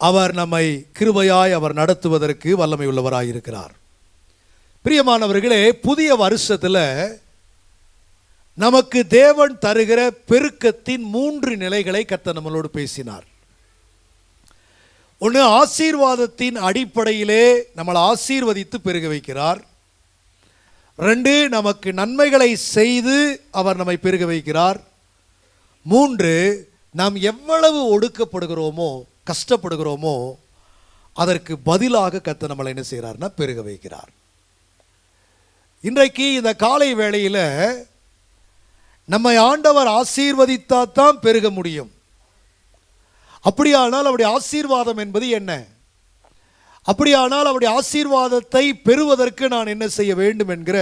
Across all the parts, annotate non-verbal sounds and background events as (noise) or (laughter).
அவர் நம்மை கிருபையாய் அவர் நடத்துவதற்கு வல்லமை உள்ளவராக இருக்கிறார் பிரியமானவர்களே புதிய வருஷத்தில் நமக்கு தேவன் தருகிற பெருக்கத்தின் மூன்று நிலைகளை கத்த நம்மளோடு பேசினார். ஒன்று ஆசீர்வாதத்தின் அடிப்படையிலே நம்மளை ஆசீர்வதித்து பெருக வைக்கிறார். ரெண்டு நமக்கு நன்மைகளை செய்து அவர் நம்மை பெருக வைக்கிறார். மூன்று நாம் எவ்வளவு ஒடுக்கப்படுகிறோமோ கஷ்டப்படுகிறோமோ அதற்கு பதிலாக கத்த நம்மளை என்ன செய்கிறார்னா பெருக வைக்கிறார். இன்றைக்கு இந்த காலை வேளையில் நம்மை ஆண்டவர் ஆசீர்வதித்தா தான் பெருக முடியும். அப்படியானால் அவருடைய ஆசீர்வாதம் என்பது என்ன? அப்படியானால் அவருடைய ஆசீர்வாதத்தை பெறுவதற்கு நான் என்ன செய்ய வேண்டும் என்கிற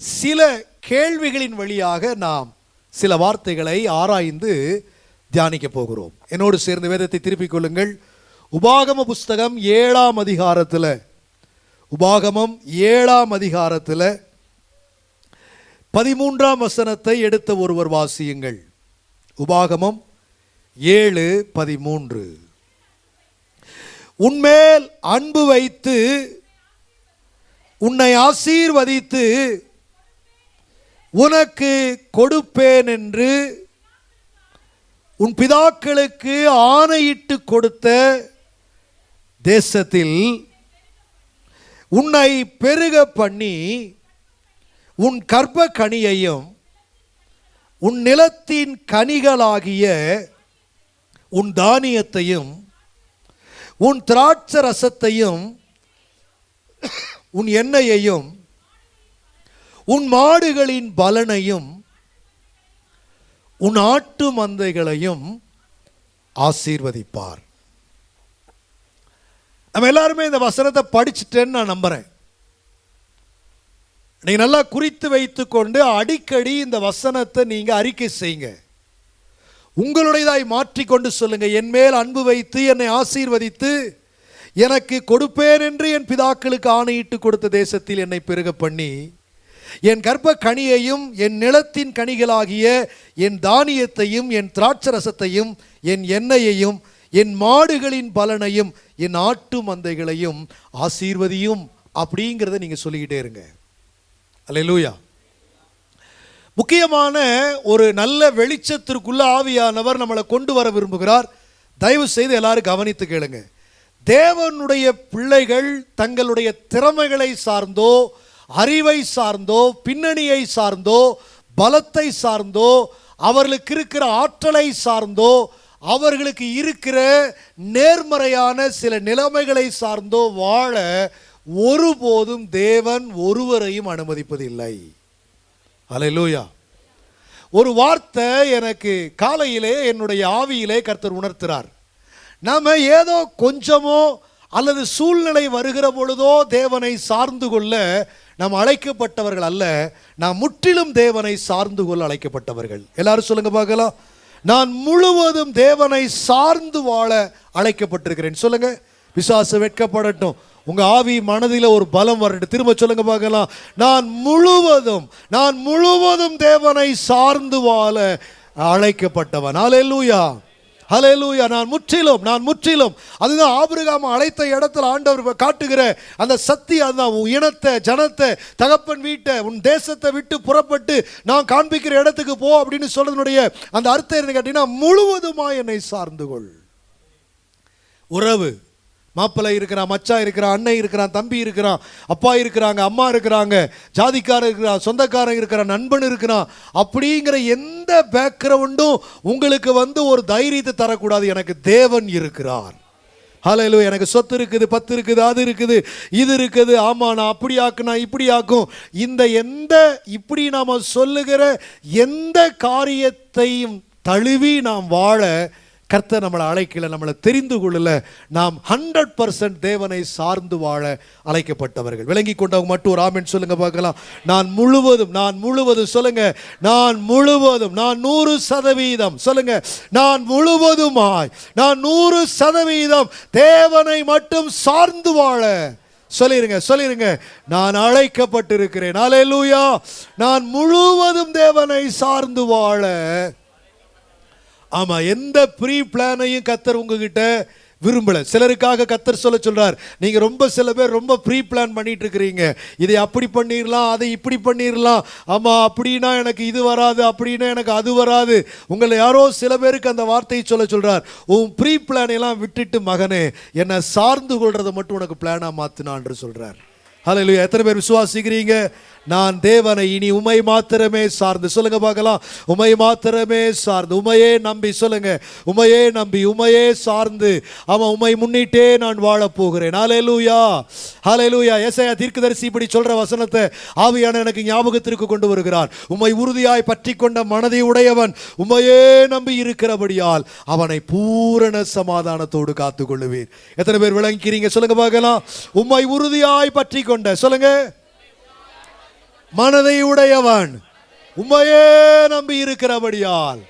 சில கேள்விகளின் வழியாக நாம் சில வார்த்தைகளை ஆராய்ந்து தியானிக்க போகிறோம் என்னோடு சேர்ந்து வேதத்தை திருப்பிக் கொள்ளுங்கள். உபாகம புஸ்தகம் ஏழாம் அதிகாரத்தில். உபாகமம் ஏழாம் அதிகாரத்தில் பதிமூன்றாம் வசனத்தை எடுத்த ஒருவர் வாசியுங்கள். உபாகமம் ஏழு பதிமூன்று. உன்மேல் அன்பு வைத்து உன்னை ஆசீர்வதித்து உனக்கு கொடுப்பேன் என்று உன் பிதாக்களுக்கு ஆணையிட்டு கொடுத்த தேசத்தில் உன்னை பெருக பண்ணி உன் கர்ப்ப கனியையும் உன் நிலத்தின் கனிகளாகிய உன் தானியத்தையும் உன் திராட்ச ரசத்தையும் உன் எண்ணெயையும் உன் மாடுகளின் பலனையும் உன் ஆட்டு மந்தைகளையும் ஆசீர்வதிப்பார். நம்ம எல்லாருமே இந்த வசனத்தை படிச்சுட்டேன்னு நான் நம்புறேன். நீங்க நல்லா குறித்து வைத்துக்கொண்டு அடிக்கடி இந்த வசனத்தை நீங்க அறிக்கை செய்யுங்க. உங்களுடையதாய் மாற்றிக்கொண்டு சொல்லுங்க. என் மேல் அன்பு வைத்து என்னை ஆசீர்வதித்து எனக்கு கொடுப்பேன் என்று என் பிதாக்களுக்கு ஆணையிட்டு கொடுத்த தேசத்தில் என்னை பெருக பண்ணி என் கர்ப்ப கனியையும் என் நிலத்தின் கனிகளாகிய என் தானியத்தையும் என் திராட்சரசத்தையும் என் எண்ணெயையும் என் மாடுகளின் பலனையும் என் ஆட்டு மந்தைகளையும் ஆசீர்வதியும் அப்படிங்கிறத நீங்கள் சொல்லிக்கிட்டே இருங்க. அல்லூயா முக்கியமான ஒரு நல்ல வெளிச்சத்திற்குள்ள ஆவியானவர் நம்மளை கொண்டு வர விரும்புகிறார். தயவு செய்து எல்லாரும் கவனித்து கேளுங்க. தேவனுடைய பிள்ளைகள் தங்களுடைய திறமைகளை சார்ந்தோ அறிவை சார்ந்தோ பின்னணியை சார்ந்தோ பலத்தை சார்ந்தோ அவர்களுக்கு இருக்கிற ஆற்றலை சார்ந்தோ அவர்களுக்கு இருக்கிற நேர்மறையான சில நிலைமைகளை சார்ந்தோ வாழ ஒருபோதும் தேவன் ஒருவரையும் அனுமதிப்பதில்லை. அலையிலூயா ஒரு வார்த்தை எனக்கு காலையிலே என்னுடைய ஆவியிலே கர்த்தர் உணர்த்துறார். நாம் ஏதோ கொஞ்சமோ அல்லது சூழ்நிலை வருகிற பொழுதோ தேவனை சார்ந்து கொள்ள நாம் அழைக்கப்பட்டவர்கள் அல்ல நாம் முற்றிலும் தேவனை சார்ந்து கொள்ள அழைக்கப்பட்டவர்கள். எல்லாரும் சொல்லுங்க பார்க்கலாம். நான் முழுவதும் தேவனை சார்ந்து வாழ அழைக்கப்பட்டிருக்கிறேன். சொல்லுங்க. விசுவாச வெட்கப்படட்டும். உங்க ஆவி மனதில் ஒரு பலம் வரட்டும். திரும்ப சொல்லுங்க பார்க்கலாம். நான் முழுவதும் நான் முழுவதும் தேவனை சார்ந்து வாழ அழைக்கப்பட்டவன். ஹalleluya ஹலேலூயா நான் முற்றிலும் நான் முற்றிலும். அதுதான் ஆபிரகாம் அழைத்த இடத்துல ஆண்டவர் காட்டுகிற அந்த சக்தி அந்த உன் இனத்தை ஜனத்தை தகப்பன் வீட்டை உன் தேசத்தை விட்டு புறப்பட்டு நான் காண்பிக்கிற இடத்துக்கு போ அப்படின்னு சொல்றதுனுடைய அந்த அர்த்தம் என்ன கேட்டீங்கன்னா முழுவதுமா என்னை சார்ந்து கொள். உறவு. மாப்பிள்ளை இருக்கிறான் மச்சான் இருக்கிறான் அண்ணன் இருக்கிறான் தம்பி இருக்கிறான் அப்பா இருக்கிறாங்க அம்மா இருக்கிறாங்க ஜாதிக்காரன் இருக்கிறான் சொந்தக்காரன் இருக்கிறான் நண்பன் இருக்கிறான். அப்படிங்கிற எந்த பேக்ரவுண்டும் உங்களுக்கு வந்து ஒரு தைரியத்தை தரக்கூடாது. எனக்கு தேவன் இருக்கிறார். ஹலோ எனக்கு சொத்து இருக்குது பத்து இருக்குது அது இருக்குது இது இருக்குது. ஆமாம் நான் அப்படி ஆக்குனா இப்படி ஆக்கும். இந்த எந்த இப்படி நாம் சொல்லுகிற எந்த காரியத்தையும் தழுவி நாம் வாழ கர்த்தர் நம்மளை அழைக்கல நம்மளை தெரிந்து கொள்ளல. நாம் ஹண்ட்ரட் பர்சன்ட் தேவனை சார்ந்து வாழ அழைக்கப்பட்டவர்கள். விளங்கி கொண்டவங்க மட்டும் ஒரு ஆமின் சொல்லுங்க பார்க்கலாம். நான் முழுவதும் நான் முழுவதும் சொல்லுங்க. நான் முழுவதும் நான் நூறு சதவீதம் சொல்லுங்க. நான் முழுவதுமாய் நான் நூறு சதவீதம் தேவனை மட்டும் சார்ந்து வாழ. சொல்லிருங்க சொல்லிருங்க. நான் அழைக்கப்பட்டிருக்கிறேன். அலையலூயா நான் முழுவதும் தேவனை சார்ந்து வாழ. ஆமாம் எந்த ப்ரீ பிளானையும் கத்தர் உங்ககிட்ட விரும்பலை. சிலருக்காக கத்தர் சொல்ல சொல்கிறார் நீங்கள் ரொம்ப சில பேர் ரொம்ப ப்ரீ பிளான் பண்ணிட்டு இருக்கிறீங்க இதை அப்படி பண்ணிடலாம் அதை இப்படி பண்ணிடலாம் ஆமாம் அப்படின்னா எனக்கு இது வராது அப்படின்னா எனக்கு அது வராது. உங்களை யாரோ சில பேருக்கு அந்த வார்த்தையை சொல்ல சொல்கிறார் உன் ப்ரீ பிளானையெல்லாம் எல்லாம் விட்டுட்டு மகனே என்னை சார்ந்து கொள்றதை மட்டும் உனக்கு பிளானாக மாத்தினான்னு சொல்கிறார் ஹalleluya. எத்தனை பேர் விசுவாசிக்கிறீங்க? நான் தேவனை இனி உமை மாத்திரமே சார்ந்து. சொல்லுங்க பார்க்கலாம். உமை மாத்திரமே சார்ந்து. உமையே நம்பி சொல்லுங்க. உமையே நம்பி உமையே சார்ந்து. அவன் உமை முன்னிட்டே நான் வாழப் போகிறேன். ஹalleluya ஹalleluya ஏசாயா தீர்க்கதரிசி இப்படி சொல்ற வசனத்தை ஆவியான எனக்கு ஞாபகத்திற்கு கொண்டு வருகிறார். உமை உறுதியாய் பற்றி கொண்ட மனதை உடையவன் உமையே நம்பி இருக்கிறபடியால் அவனை பூரண சமாதானத்தோடு காத்துக்கொள்ளுவீர். எத்தனை பேர் விளங்கிக்கிறீங்க? சொல்லுங்க பார்க்கலாம். உம்மை உறுதியாய் பற்றி கொண்ட சொல்லுங்க. மனதை உடையவன் உம்மையே நம்பி இருக்கிறபடியால்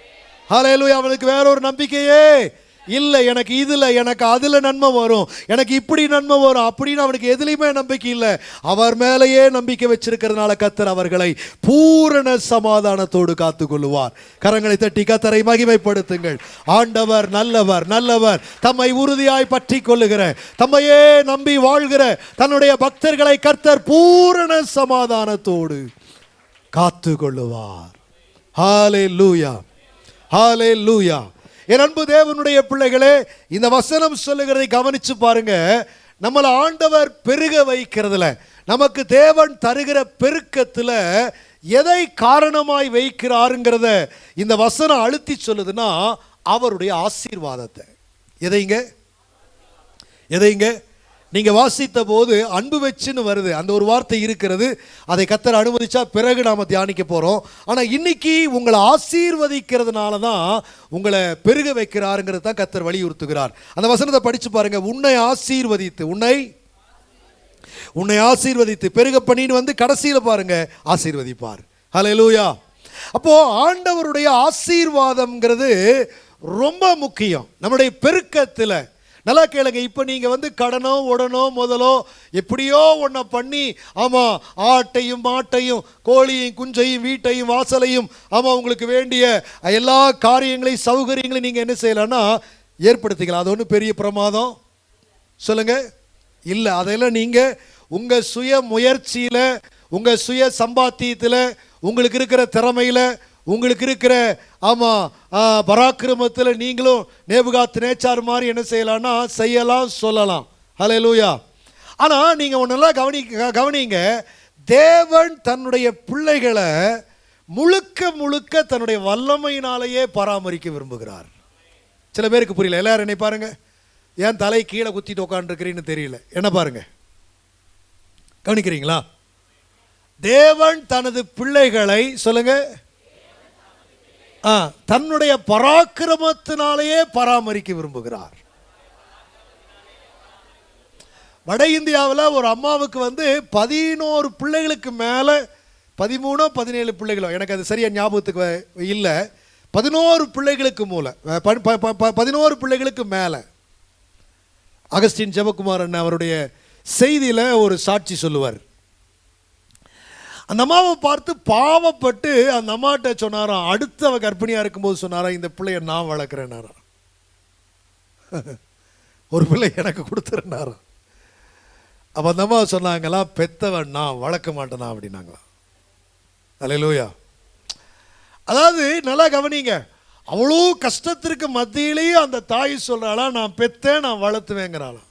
ஹalleluya அவனுக்கு வேற ஒரு நம்பிக்கையே. இல்லை எனக்கு இதில் எனக்கு அதில் நன்மை வரும். எனக்கு இப்படி நன்மை வரும் அப்படின்னு அவனுக்கு எதுலேயுமே நம்பிக்கை இல்லை. அவர் மேலேயே நம்பிக்கை வச்சிருக்கிறதுனால கத்தர் அவர்களை பூரண சமாதானத்தோடு காத்துக்கொள்ளுவார். கரங்களை தட்டி கத்தரை மகிமைப்படுத்துங்கள். ஆண்டவர் நல்லவர் நல்லவர். தம்மை உறுதியாய் பற்றி கொள்ளுகிற தம்மையே நம்பி வாழ்கிற தன்னுடைய பக்தர்களை கர்த்தர் பூரண சமாதானத்தோடு காத்து கொள்ளுவார் ஹாலே லூயா ஹாலே லூயா என் அன்பு தேவனுடைய பிள்ளைகளே இந்த வசனம் சொல்லுகிறதை கவனிச்சு பாருங்க. நம்மளை ஆண்டவர் பெருக வைக்கிறதுல நமக்கு தேவன் தருகிற பெருக்கத்தில் எதை காரணமாய் வைக்கிறாருங்கிறத இந்த வசனம் அழுத்தி சொல்லுதுன்னா அவருடைய ஆசீர்வாதத்தை. எதைங்க? எதைங்க? நீங்கள் வாசித்த போது அன்பு வச்சுன்னு வருது. அந்த ஒரு வார்த்தை இருக்கிறது. அதை கத்தர் அனுமதிச்சா பிறகு நாம் தியானிக்க போகிறோம் ஆனால் இன்னைக்கு உங்களை ஆசீர்வதிக்கிறதுனால தான் உங்களை பெருக வைக்கிறாருங்கிறது தான் கத்தர் வலியுறுத்துகிறார். அந்த வசனத்தை படித்து பாருங்க. உன்னை ஆசீர்வதித்து உன்னை உன்னை ஆசீர்வதித்து பெருக பண்ணின்னு வந்து கடைசியில் பாருங்க ஆசீர்வதிப்பார். ஹalleluya அப்போ ஆண்டவருடைய ஆசீர்வாதம்ங்கிறது ரொம்ப முக்கியம். நம்முடைய பெருக்கத்தில் நல்லா கேளுங்க இப்போ நீங்கள் வந்து கடனோ உடனோ முதலோ எப்படியோ ஒன்றை பண்ணி ஆமாம் ஆட்டையும் மாட்டையும் கோழியையும் குஞ்சையும் வீட்டையும் வாசலையும் ஆமாம் உங்களுக்கு வேண்டிய எல்லா காரியங்களையும் சௌகரியங்களையும் நீங்கள் என்ன செய்யலான்னா ஏற்படுத்திக்கலாம். அது ஒன்றும் பெரிய பிரமாதம். சொல்லுங்க. இல்லை அதெல்லாம் நீங்கள் உங்கள் சுய முயற்சியில் உங்கள் சுய சம்பாத்தியத்தில் உங்களுக்கு இருக்கிற திறமையில் உங்களுக்கு இருக்கிற ஆமாம் பராக்கிரமத்தில் நீங்களும் நேபுகாத் நேச்சார் மாதிரி என்ன செய்யலாம்னா செய்யலாம் சொல்லலாம். ஹலே லூயா ஆனால் நீங்கள் ஒன்றெல்லாம் கவனி கவனிங்க. தேவன் தன்னுடைய பிள்ளைகளை முழுக்க முழுக்க தன்னுடைய வல்லமையினாலேயே பராமரிக்க விரும்புகிறார். சில பேருக்கு புரியல. எல்லாரும் என்னை பாருங்க. ஏன் தலை கீழே குத்திட்டு உட்காந்துருக்கிறீன்னு தெரியல. என்ன பாருங்க. கவனிக்கிறீங்களா? தேவன் தனது பிள்ளைகளை சொல்லுங்கள் தன்னுடைய பராக்கிரமத்தினாலேயே பராமரிக்க விரும்புகிறார். வட இந்தியாவில் ஒரு அம்மாவுக்கு வந்து பதினோரு பிள்ளைகளுக்கு மேலே பதிமூணோ பதினேழு பிள்ளைகளோ எனக்கு அது சரியாக ஞாபகத்துக்கு வ- இல்லை. பதினோரு பிள்ளைகளுக்கு மூல ப- ப- ப- பதினோரு பிள்ளைகளுக்கு மேலே. அகஸ்டின் ஜெபக்குமார் அண்ணன் அவருடைய செய்தியில் ஒரு சாட்சி சொல்லுவார். அந்த அம்மாவை பார்த்து பாவப்பட்டு அந்த அம்மாட்ட சொன்னாராம் அடுத்தவ கர்ப்பிணியாக இருக்கும்போது சொன்னாராம் இந்த பிள்ளைய நான் வளர்க்குறேன்னாரா (laughs) ஒரு பிள்ளை எனக்கு கொடுத்துருனாராம் அப்போ அந்த அம்மா சொன்னாங்களாம் பெத்தவன் நான் வளர்க்க மாட்டேனா? அப்படின்னாங்களாம். அலையிலூயா அதாவது நல்லா கவனிங்க அவ்வளோ கஷ்டத்திற்கு மத்தியிலேயே அந்த தாய் சொல்கிறாளா நான் பெத்தேன் நான் வளர்த்துவேங்கிறாளாம்.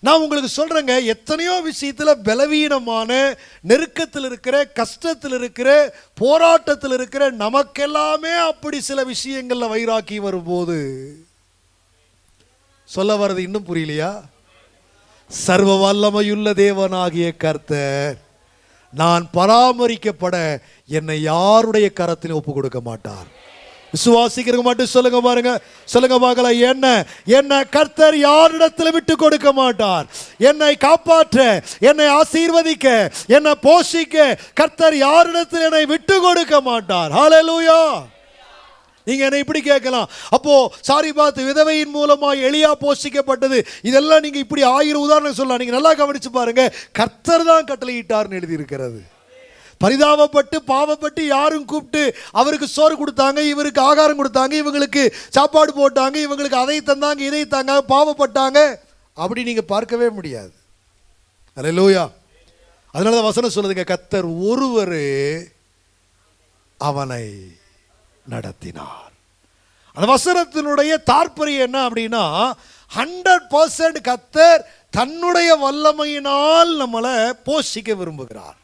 நான் உங்களுக்கு சொல்றேங்க எத்தனையோ விஷயத்துல பலவீனமான நெருக்கத்தில் இருக்கிற கஷ்டத்தில் இருக்கிற போராட்டத்தில் இருக்கிற நமக்கெல்லாமே அப்படி சில விஷயங்கள்ல வைராக்கி வரும்போது சொல்ல வர்றது இன்னும் புரியலையா? சர்வ வல்லமையுள்ள தேவனாகிய கர்த்தர் நான் பராமரிக்கப்பட என்னை யாருடைய கரத்திலும் ஒப்பு கொடுக்க மாட்டார். விசுவாசிக்கிறவங்க மட்டும் சொல்லுங்க பாருங்க. சொல்லுங்க பார்க்கலாம் என்ன? என்ன கர்த்தர் யாரிடத்தில் விட்டு கொடுக்க மாட்டார்? என்னை காப்பாற்ற என்னை ஆசீர்வதிக்க என்னை போஷிக்க கர்த்தர் யாரிடத்தில் என்னை விட்டு கொடுக்க மாட்டார்? ஹalleluya நீங்க என்ன இப்படி கேட்கலாம். அப்போ சாரி பார்த்து விதவையின் மூலமாக எளியா போஷிக்கப்பட்டது. இதெல்லாம் நீங்க இப்படி ஆயிரம் உதாரணம் சொல்லலாம். நீங்க நல்லா கவனிச்சு பாருங்க. கர்த்தர் தான் கட்டளையிட்டார்னு எழுதி இருக்கிறது பரிதாபப்பட்டு பாவப்பட்டு யாரும் கூப்பிட்டு அவருக்கு சோறு கொடுத்தாங்க இவருக்கு ஆகாரம் கொடுத்தாங்க இவங்களுக்கு சாப்பாடு போட்டாங்க இவங்களுக்கு அதை தந்தாங்க இதை தாங்க பாவப்பட்டாங்க. அப்படி நீங்கள் பார்க்கவே முடியாது. அரே லோயா அதனால தான் வசனம் சொல்லுதுங்க கத்தர் ஒருவர் அவனை நடத்தினார். அந்த வசனத்தினுடைய தாற்பரியம் என்ன அப்படின்னா ஹண்ட்ரட் பர்சன்ட் கத்தர் தன்னுடைய வல்லமையினால் நம்மளை போஷிக்க விரும்புகிறார்.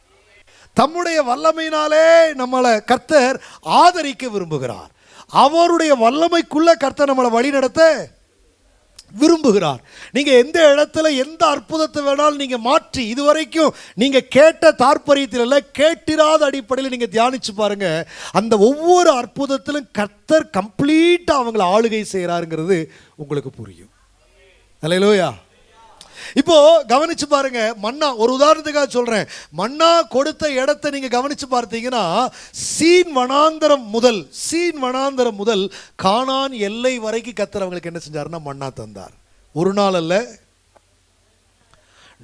தம்முடைய வல்லமையினாலே நம்மளை கர்த்தர் ஆதரிக்க விரும்புகிறார். அவருடைய வல்லமைக்குள்ள கர்த்தர் நம்மளை வழிநடத்த விரும்புகிறார். நீங்கள் எந்த இடத்துல எந்த அற்புதத்தை வேணாலும் நீங்கள் மாற்றி இதுவரைக்கும் நீங்கள் கேட்ட தாற்பரியத்தில் இல்லை கேட்டிராத அடிப்படையில் நீங்கள் தியானிச்சு பாருங்க. அந்த ஒவ்வொரு அற்புதத்திலும் கர்த்தர் கம்ப்ளீட்டாக அவங்கள ஆளுகை செய்கிறாருங்கிறது உங்களுக்கு புரியும். அலையிலோயா இப்போ கவனிச்சு பாருங்க மன்னா ஒரு உதாரணத்துக்காக சொல்றேன். மன்னா கொடுத்த இடத்தை நீங்க கவனிச்சு பார்த்தீங்கன்னா சீன் வனாந்தரம் முதல் சீன் வனாந்தரம் முதல் காணான் எல்லை வரைக்கும் கத்தர் அவங்களுக்கு என்ன செஞ்சாருன்னா மன்னா தந்தார். ஒரு நாள் அல்ல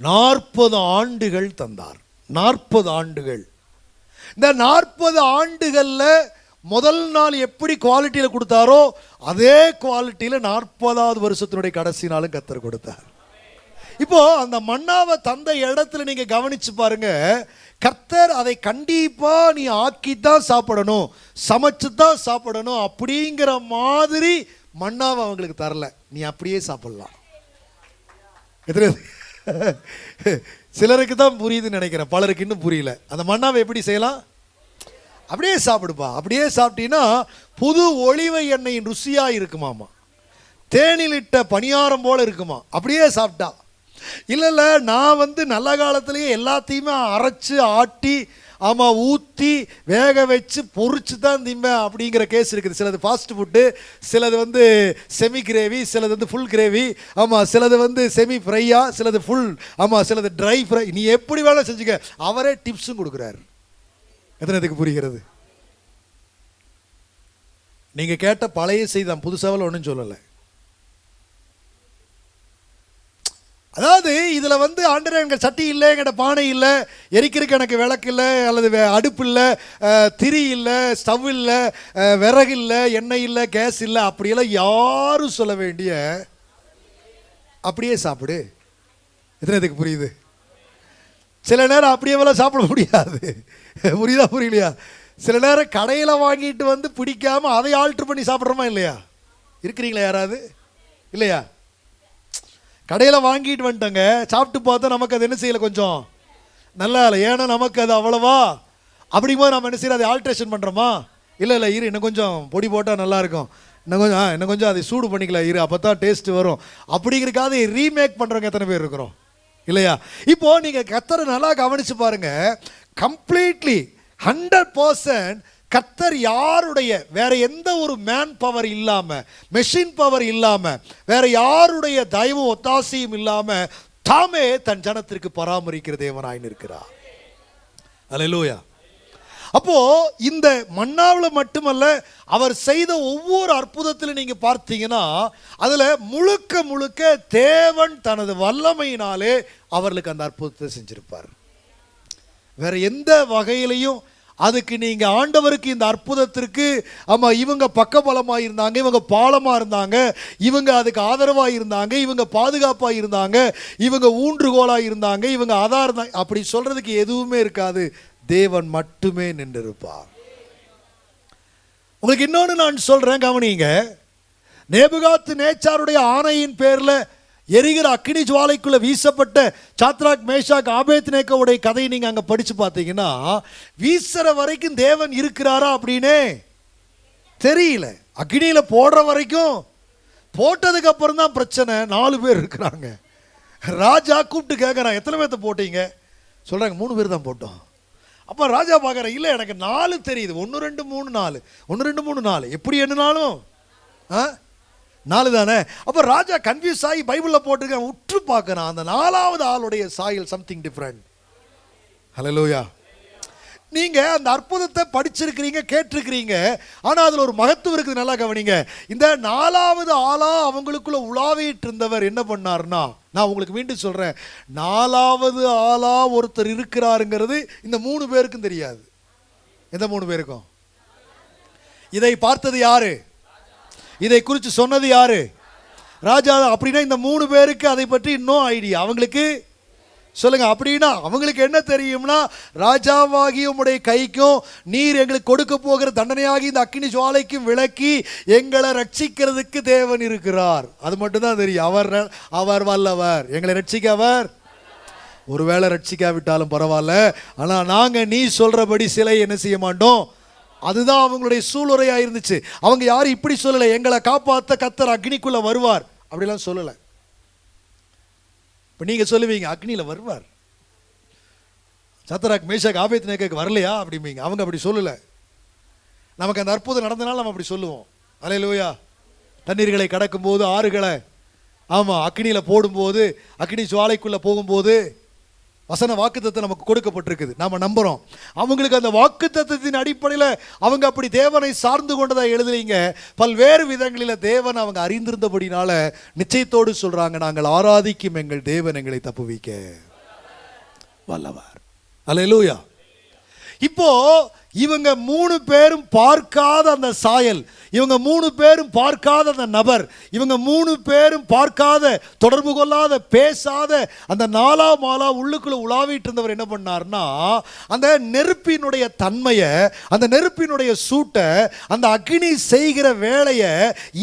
நாற்பது ஆண்டுகள் தந்தார். நாற்பது ஆண்டுகள். இந்த நாற்பது ஆண்டுகளில் முதல் நாள் எப்படி குவாலிட்டியில் கொடுத்தாரோ அதே குவாலிட்டியில் நாற்பதாவது வருஷத்தினுடைய கடைசி நாளும் கத்தர் கொடுத்தார். இப்போ அந்த மன்னாவை தந்த இடத்துல நீங்க கவனிச்சு பாருங்க. கர்த்தர் அதை கண்டிப்பா நீ ஆக்கி தான் சாப்பிடணும் சமைச்சு தான் சாப்பிடணும் அப்படிங்கிற மாதிரி மன்னாவை அவங்களுக்கு தரல. நீ அப்படியே சாப்பிடலாம். எத்தனை சிலருக்கு தான் புரியுதுன்னு நினைக்கிறேன். பலருக்கு இன்னும் புரியல. அந்த மன்னாவை எப்படி செய்யலாம்? அப்படியே சாப்பிடுப்பா. அப்படியே சாப்பிட்டீங்கன்னா புது ஒளிவை எண்ணெயின் ருசியாக இருக்குமாமா. தேனிலிட்ட பணியாரம் போல இருக்குமா. அப்படியே சாப்பிட்டா. இல்லை இல்லை நான் வந்து நல்ல காலத்துலேயே எல்லாத்தையுமே அரைச்சி ஆட்டி ஆமாம் ஊற்றி வேக வச்சு பொறிச்சு தான் திம்பேன் அப்படிங்கிற கேஸ் இருக்குது. சிலது ஃபாஸ்ட் ஃபுட்டு சிலது வந்து செமி கிரேவி சிலது வந்து ஃபுல் கிரேவி ஆமாம் சிலது வந்து செமி ஃப்ரையா சிலது ஃபுல் ஆமாம் சிலது ட்ரை ஃப்ரை நீ எப்படி வேணால் செஞ்சுக்க. அவரே டிப்ஸும் கொடுக்குறாரு. எத்தனை இதுக்கு புரிகிறது? நீங்கள் கேட்ட பழைய செய்தி தான் புதுசாவில் ஒன்றும் சொல்லலை. அதாவது இதில் வந்து ஆண்டரே எங்கள் சட்டி இல்லை எங்கிட்ட பானை இல்லை எரிக்கிறதுக்கு எனக்கு விளக்கு இல்லை அல்லது வே- அடுப்பு இல்லை திரி இல்லை ஸ்டவ் இல்லை விறகு இல்லை எண்ணெய் இல்லை கேஸ் இல்லை அப்படியெல்லாம் யாரும் சொல்ல வேண்டிய அப்படியே சாப்பிடு. எத்தனை இதுக்கு புரியுது? சில நேரம் அப்படியேவெல்லாம் சாப்பிட முடியாது. புரியுதா புரியலையா? சில நேரம் கடையில் வாங்கிட்டு வந்து பிடிக்காம அதை ஆல்ட்ரு பண்ணி சாப்பிட்றோமா இல்லையா? இருக்கிறீங்களா யாராவது? இல்லையா? கடையில் வாங்கிட்டு வந்துட்டோங்க. சாப்பிட்டு பார்த்தா நமக்கு அது என்ன செய்யலை கொஞ்சம்? நல்லா இல்லை. ஏன்னா நமக்கு அது அவ்வளவா? அப்படிங்கும்போது நம்ம என்ன செய்யறது? அதை ஆல்ட்ரேஷன் பண்ணுறோமா இல்லை இல்லை இரு இன்னும் கொஞ்சம் பொடி போட்டால் நல்லாயிருக்கும் இன்னும் கொஞ்சம் ஆ இன்னும் கொஞ்சம் அதை சூடு பண்ணிக்கலாம். இரு அப்போ தான் டேஸ்ட் வரும் அப்படிங்கிறக்காக ரீமேக் பண்ணுறவங்க எத்தனை பேர் இருக்கிறோம்? இல்லையா? இப்போது நீங்கள் கத்தரை நல்லா கவனித்து பாருங்கள் கம்ப்ளீட்லி ஹண்ட்ரட் பர்சன்ட் கத்தர் யாருடைய வேற எந்த ஒரு மேன் பவர் இல்லாம மெஷின் பவர் இல்லாம வேற யாருடைய தயவும் ஒத்தாசையும் இல்லாம தாமே தன் ஜனத்திற்கு பராமரிக்கிற தேவனாய் இருக்கிறார் அல்லேலூயா அப்போ இந்த மன்னாவில் மட்டுமல்ல அவர் செய்த ஒவ்வொரு அற்புதத்தில் நீங்க பார்த்தீங்கன்னா அதுல முழுக்க முழுக்க தேவன் தனது வல்லமையினாலே அவர்களுக்கு அந்த அற்புதத்தை செஞ்சிருப்பார். வேற எந்த வகையிலையும் அதுக்கு நீங்கள் ஆண்டவருக்கு இந்த அற்புதத்திற்கு ஆமாம் இவங்க பக்கபலமாக இருந்தாங்க இவங்க பாலமாக இருந்தாங்க இவங்க அதுக்கு ஆதரவாக இருந்தாங்க இவங்க பாதுகாப்பாக இருந்தாங்க இவங்க ஊன்றுகோலாக இருந்தாங்க இவங்க அதாக இருந்தாங்க அப்படி சொல்கிறதுக்கு எதுவுமே இருக்காது. தேவன் மட்டுமே நின்றிருப்பார். உங்களுக்கு இன்னொன்று நான் சொல்கிறேன் கவனிங்க. நேபுகாத்து நேச்சாருடைய ஆணையின் பேரில் எரிகிற அக்னி ஜுவாலைக்குள்ளே வீசப்பட்ட சாத்ராக் மேஷாக் ஆபேத் நேக்கோடைய கதையை நீங்கள் அங்கே படித்து பார்த்தீங்கன்னா வீசுகிற வரைக்கும் தேவன் இருக்கிறாரா அப்படின்னே தெரியல. அக்னியில் போடுற வரைக்கும் போட்டதுக்கு அப்புறம் தான் பிரச்சனை. நாலு பேர் இருக்கிறாங்க. ராஜா கூப்பிட்டு கேட்குறான் எத்தனை பேர்த்த போட்டீங்க? சொல்கிறாங்க மூணு பேர் தான் போட்டோம். அப்போ ராஜா பார்க்குறேன் இல்லை எனக்கு நாலு தெரியுது. ஒன்று ரெண்டு மூணு நாலு. ஒன்று ரெண்டு மூணு நாலு. எப்படி எண்ணினாலும் ஆ? நாலு தானே அப்போ ராஜா கன்ஃபியூஸ் ஆகி பைபிளில் போட்டிருக்கேன் உற்று பார்க்குறான். அந்த நாலாவது ஆளுடைய சாயல் சம்திங் டிஃப்ரெண்ட் ஹலலூயா நீங்க அந்த அற்புதத்தை படிச்சிருக்கிறீங்க கேட்டிருக்கிறீங்க ஆனா அதுல ஒரு மகத்துவம் இருக்குது நல்லா கவனிங்க. இந்த நாலாவது ஆளா அவங்களுக்குள்ள உலாவிட்டு இருந்தவர் என்ன பண்ணாருன்னா நான் உங்களுக்கு மீண்டும் சொல்றேன். நாலாவது ஆளா ஒருத்தர் இருக்கிறாருங்கிறது இந்த மூணு பேருக்கும் தெரியாது. எந்த மூணு பேருக்கும்? இதை பார்த்தது யாரு? இதை குறித்து சொன்னது யாரு? ராஜா அப்படின்னா இந்த மூணு பேருக்கு அதை பற்றி இன்னும் ஐடியா அவங்களுக்கு சொல்லுங்க அப்படின்னா அவங்களுக்கு என்ன தெரியும்னா ராஜாவாகி உம்முடைய கைக்கும் நீர் எங்களுக்கு கொடுக்க போகிற தண்டனையாகி இந்த அக்கினி ஜுவாலைக்கும் விளக்கி எங்களை ரட்சிக்கிறதுக்கு தேவன் இருக்கிறார். அது மட்டும்தான் தெரியும். அவர் அவர் வல்லவர். எங்களை ரட்சிக்க அவர்? ஒருவேளை ரட்சிக்காவிட்டாலும் பரவாயில்ல. ஆனால் நாங்கள் நீ சொல்கிறபடி சிலை என்ன செய்ய மாட்டோம்? அதுதான் அவங்களுடைய சூளுரையாக இருந்துச்சு. அவங்க யாரும் இப்படி சொல்லலை. எங்களை காப்பாற்ற கத்தர் அக்னிக்குள்ளே வருவார். அப்படிலாம் சொல்லலை. இப்போ நீங்கள் சொல்லுவீங்க அக்னியில் வருவார். சத்தராக் மேஷாக் ஆபேத் நேக்கு வரலையா? அப்படிம்பீங்க. அவங்க அப்படி சொல்லலை. நமக்கு அந்த அற்புதம் நடந்தனால நம்ம அப்படி சொல்லுவோம். அலையிலூயா. தண்ணீர்களை கடக்கும்போது ஆறுகளை ஆமாம் அக்னியில் போடும்போது அக்னி ஜுவாலைக்குள்ளே போகும்போது வசன வாக்குத்தத்தை நமக்கு கொடுக்கப்பட்டிருக்குது. நாம் நம்புகிறோம் அவங்களுக்கு அந்த வாக்குத்தத்தின் அடிப்படையில் அவங்க அப்படி தேவனை சார்ந்து கொண்டதாக எழுதலீங்க பல்வேறு விதங்களில் தேவன் அவங்க அறிந்திருந்தபடினால நிச்சயத்தோடு சொல்கிறாங்க நாங்கள் ஆராதிக்கும் எங்கள் தேவன் எங்களை தப்புவிக்க. வல்லவர். அல்லேலூயா. இப்போ இவங்க மூணு பேரும் பார்க்காத அந்த சாயல் இவங்க மூணு பேரும் பார்க்காத அந்த நபர் இவங்க மூணு பேரும் பார்க்காத தொடர்பு கொள்ளாத பேசாத அந்த நாலா மாலா உள்ளுக்குள்ள உலாவிட்டு இருந்தவர் என்ன பண்ணார்னா அந்த நெருப்பினுடைய தன்மையை அந்த நெருப்பினுடைய சூட்டை அந்த அக்னி செய்கிற வேலையை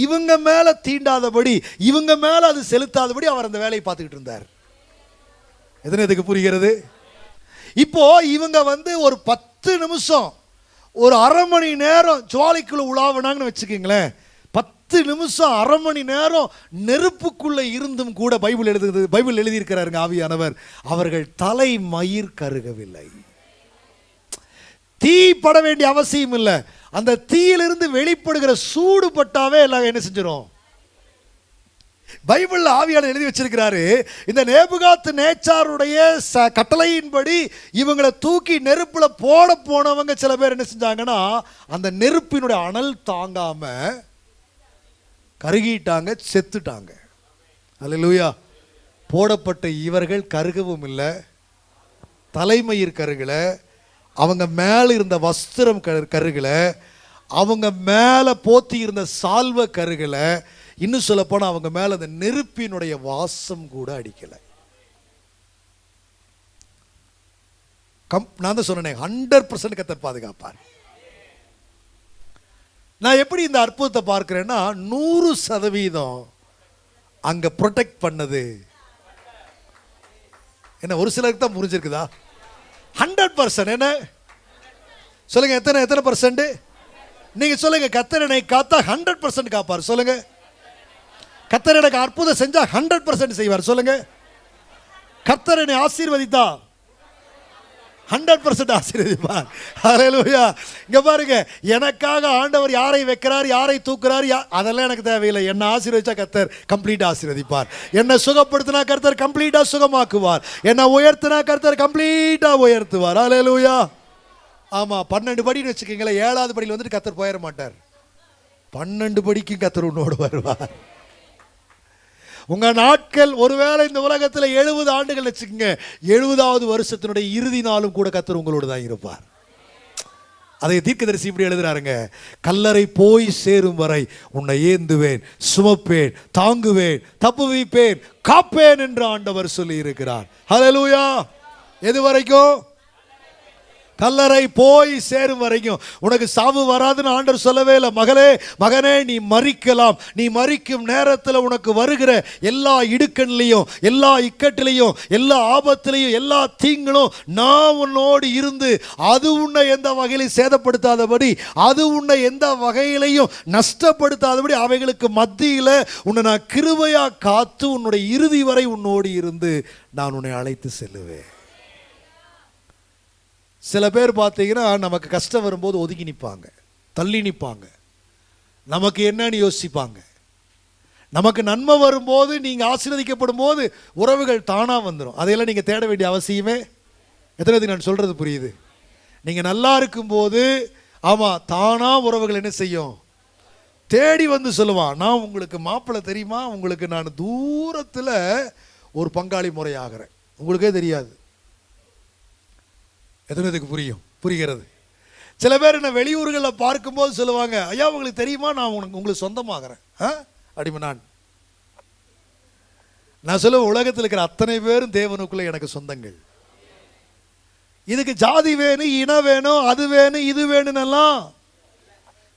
இவங்க மேலே தீண்டாதபடி இவங்க மேலே அது செலுத்தாதபடி அவர் அந்த வேலையை பார்த்துக்கிட்டு இருந்தார். எத்தனை இதுக்கு புரிகிறது? இப்போ இவங்க வந்து ஒரு பத்து நிமிஷம் ஒரு அரை மணி நேரம் ஜுவாலைக்குள்ள உலாவினாங்கன்னு வச்சுக்கோங்களேன். பத்து நிமிஷம் அரை மணி நேரம் நெருப்புக்குள்ளே இருந்தும் கூட பைபிள் எழுதுது பைபிள் எழுதியிருக்கிறாருங்க ஆவியானவர். அவர்கள் தலை மயிர் கருகவில்லை. தீ பட வேண்டிய அவசியம் இல்லை. அந்த தீயிலிருந்து வெளிப்படுகிற சூடு பட்டாவே எல்லாம் என்ன செஞ்சிடும் பைபிள்ல ஆவியாளர் எழுதி வச்சிருக்கிறாரு இந்த நேபுகாத்து நேச்சாருடைய ச கட்டளையின்படி இவங்களை தூக்கி நெருப்புல போட போனவங்க சில பேர் என்ன செஞ்சாங்கன்னா அந்த நெருப்பினுடைய அனல் தாங்காம கருகிட்டாங்க செத்துட்டாங்க. அல்ல லூயா போடப்பட்ட இவர்கள் கருகவும் இல்லை தலைமயிர் கருகல அவங்க மேல இருந்த வஸ்திரம் கரு கருகல அவங்க மேல போத்தி இருந்த சால்வ கருகலை இன்னும் சொல்ல அவங்க மேல அந்த நெருப்பினுடைய வாசம் கூட அடிக்கலை. கம் நான் தான் சொன்னேன் ஹண்ட்ரட் பர்சன்ட் கத்தர் பாதுகாப்பார். நான் எப்படி இந்த அற்புதத்தை பார்க்குறேன்னா நூறு சதவீதம் அங்க ப்ரொடெக்ட் பண்ணது. என்ன ஒரு சிலருக்கு தான் புரிஞ்சிருக்குதா? ஹண்ட்ரட் பர்சன்ட் என்ன? சொல்லுங்க எத்தனை எத்தனை பர்சன்ட் நீங்க சொல்லுங்க கத்தர் என்னை காத்தா ஹண்ட்ரட் பர்சன்ட் காப்பார் சொல்லுங்க. கத்தர் எனக்கு அற்புதம் செஞ்சா ஹண்ட்ரட் பர்சன்ட் செய்வார். சொல்லுங்க. கத்தர் என்னை ஆசீர்வதித்தா? ஹண்ட்ரட் பர்சன்ட் ஆசீர்வதிப்பார். ஹalleluya இங்க பாருங்க எனக்காக ஆண்டவர் யாரை வைக்கிறார் யாரை தூக்குறார் யா- அதெல்லாம் எனக்கு தேவையில்லை. என்னை ஆசீர்வதிச்சா கர்த்தர் கம்ப்ளீட் ஆசீர்வதிப்பார். என்னை சுகப்படுத்தினா கர்த்தர் கம்ப்ளீட்டா சுகமாக்குவார். என்னை உயர்த்தினா கர்த்தர் கம்ப்ளீட்டா உயர்த்துவார். ஹalleluya ஆமா பன்னெண்டு படின்னு வச்சுக்கோங்களேன் ஏழாவது படியில் வந்துட்டு கத்தர் போயிட மாட்டார். பன்னெண்டு படிக்கும் கத்தர் உன்னோடு வருவார். உங்க நாட்கள் ஒருவேளை இந்த உலகத்துல எழுபது ஆண்டுகள் வச்சுக்கோங்க. எழுபதாவது வருஷத்தினுடைய இறுதி நாளும் கூட கத்தர் உங்களோடு தான் இருப்பார். அதை தீர்க்கதரிசி இப்படி எழுதுறாருங்க. கல்லறை போய் சேரும் வரை உன்னை ஏந்துவேன் சுமப்பேன் தாங்குவேன் தப்புவிப்பேன் காப்பேன் என்று ஆண்டவர் சொல்லி இருக்கிறார் ஹலலூயா எது வரைக்கும்? கல்லறை போய் சேரும் வரைக்கும். உனக்கு சாவு வராதுன்னு ஆண்டர் சொல்லவே இல்லை. மகளே மகனே நீ மறிக்கலாம். நீ மறிக்கும் நேரத்தில் உனக்கு வருகிற எல்லா இடுக்கண்லையும் எல்லா இக்கட்டிலையும் எல்லா ஆபத்திலையும் எல்லா தீங்களும் நான் உன்னோடு இருந்து அது உன்னை எந்த வகையிலையும் சேதப்படுத்தாதபடி அது உன்னை எந்த வகையிலையும் நஷ்டப்படுத்தாதபடி அவைகளுக்கு மத்தியில் உன்னை நான் கிருபையாக காத்து உன்னுடைய இறுதி வரை உன்னோடு இருந்து நான் உன்னை அழைத்து செல்லுவேன். சில பேர் பார்த்தீங்கன்னா நமக்கு கஷ்டம் வரும்போது ஒதுங்கி நிற்பாங்க தள்ளி நிற்பாங்க. நமக்கு என்னன்னு யோசிப்பாங்க. நமக்கு நன்மை வரும்போது நீங்கள் ஆசீர்வதிக்கப்படும் போது உறவுகள் தானாக வந்துடும் அதையெல்லாம் நீங்கள் தேட வேண்டிய அவசியமே எத்தனை நான் சொல்கிறது புரியுது? நீங்கள் நல்லா இருக்கும்போது ஆமாம் தானாக உறவுகள் என்ன செய்யும்? தேடி வந்து சொல்லுவான் நான் உங்களுக்கு மாப்பிள்ளை தெரியுமா? உங்களுக்கு நான் தூரத்தில் ஒரு பங்காளி முறையாகிறேன். உங்களுக்கே தெரியாது. எத்தனை இதுக்கு புரியும்? புரிகிறது. சில பேர் என்ன வெளியூர்களில் பார்க்கும்போது சொல்லுவாங்க ஐயா உங்களுக்கு தெரியுமா? நான் உனக்கு உங்களுக்கு சொந்தமாகிறேன். ஆ? அடிமை நான். நான் சொல்ல உலகத்தில் இருக்கிற அத்தனை பேரும் தேவனுக்குள்ள எனக்கு சொந்தங்கள். இதுக்கு ஜாதி வேணும் இனம் வேணும் அது வேணும் இது வேணும்னெல்லாம்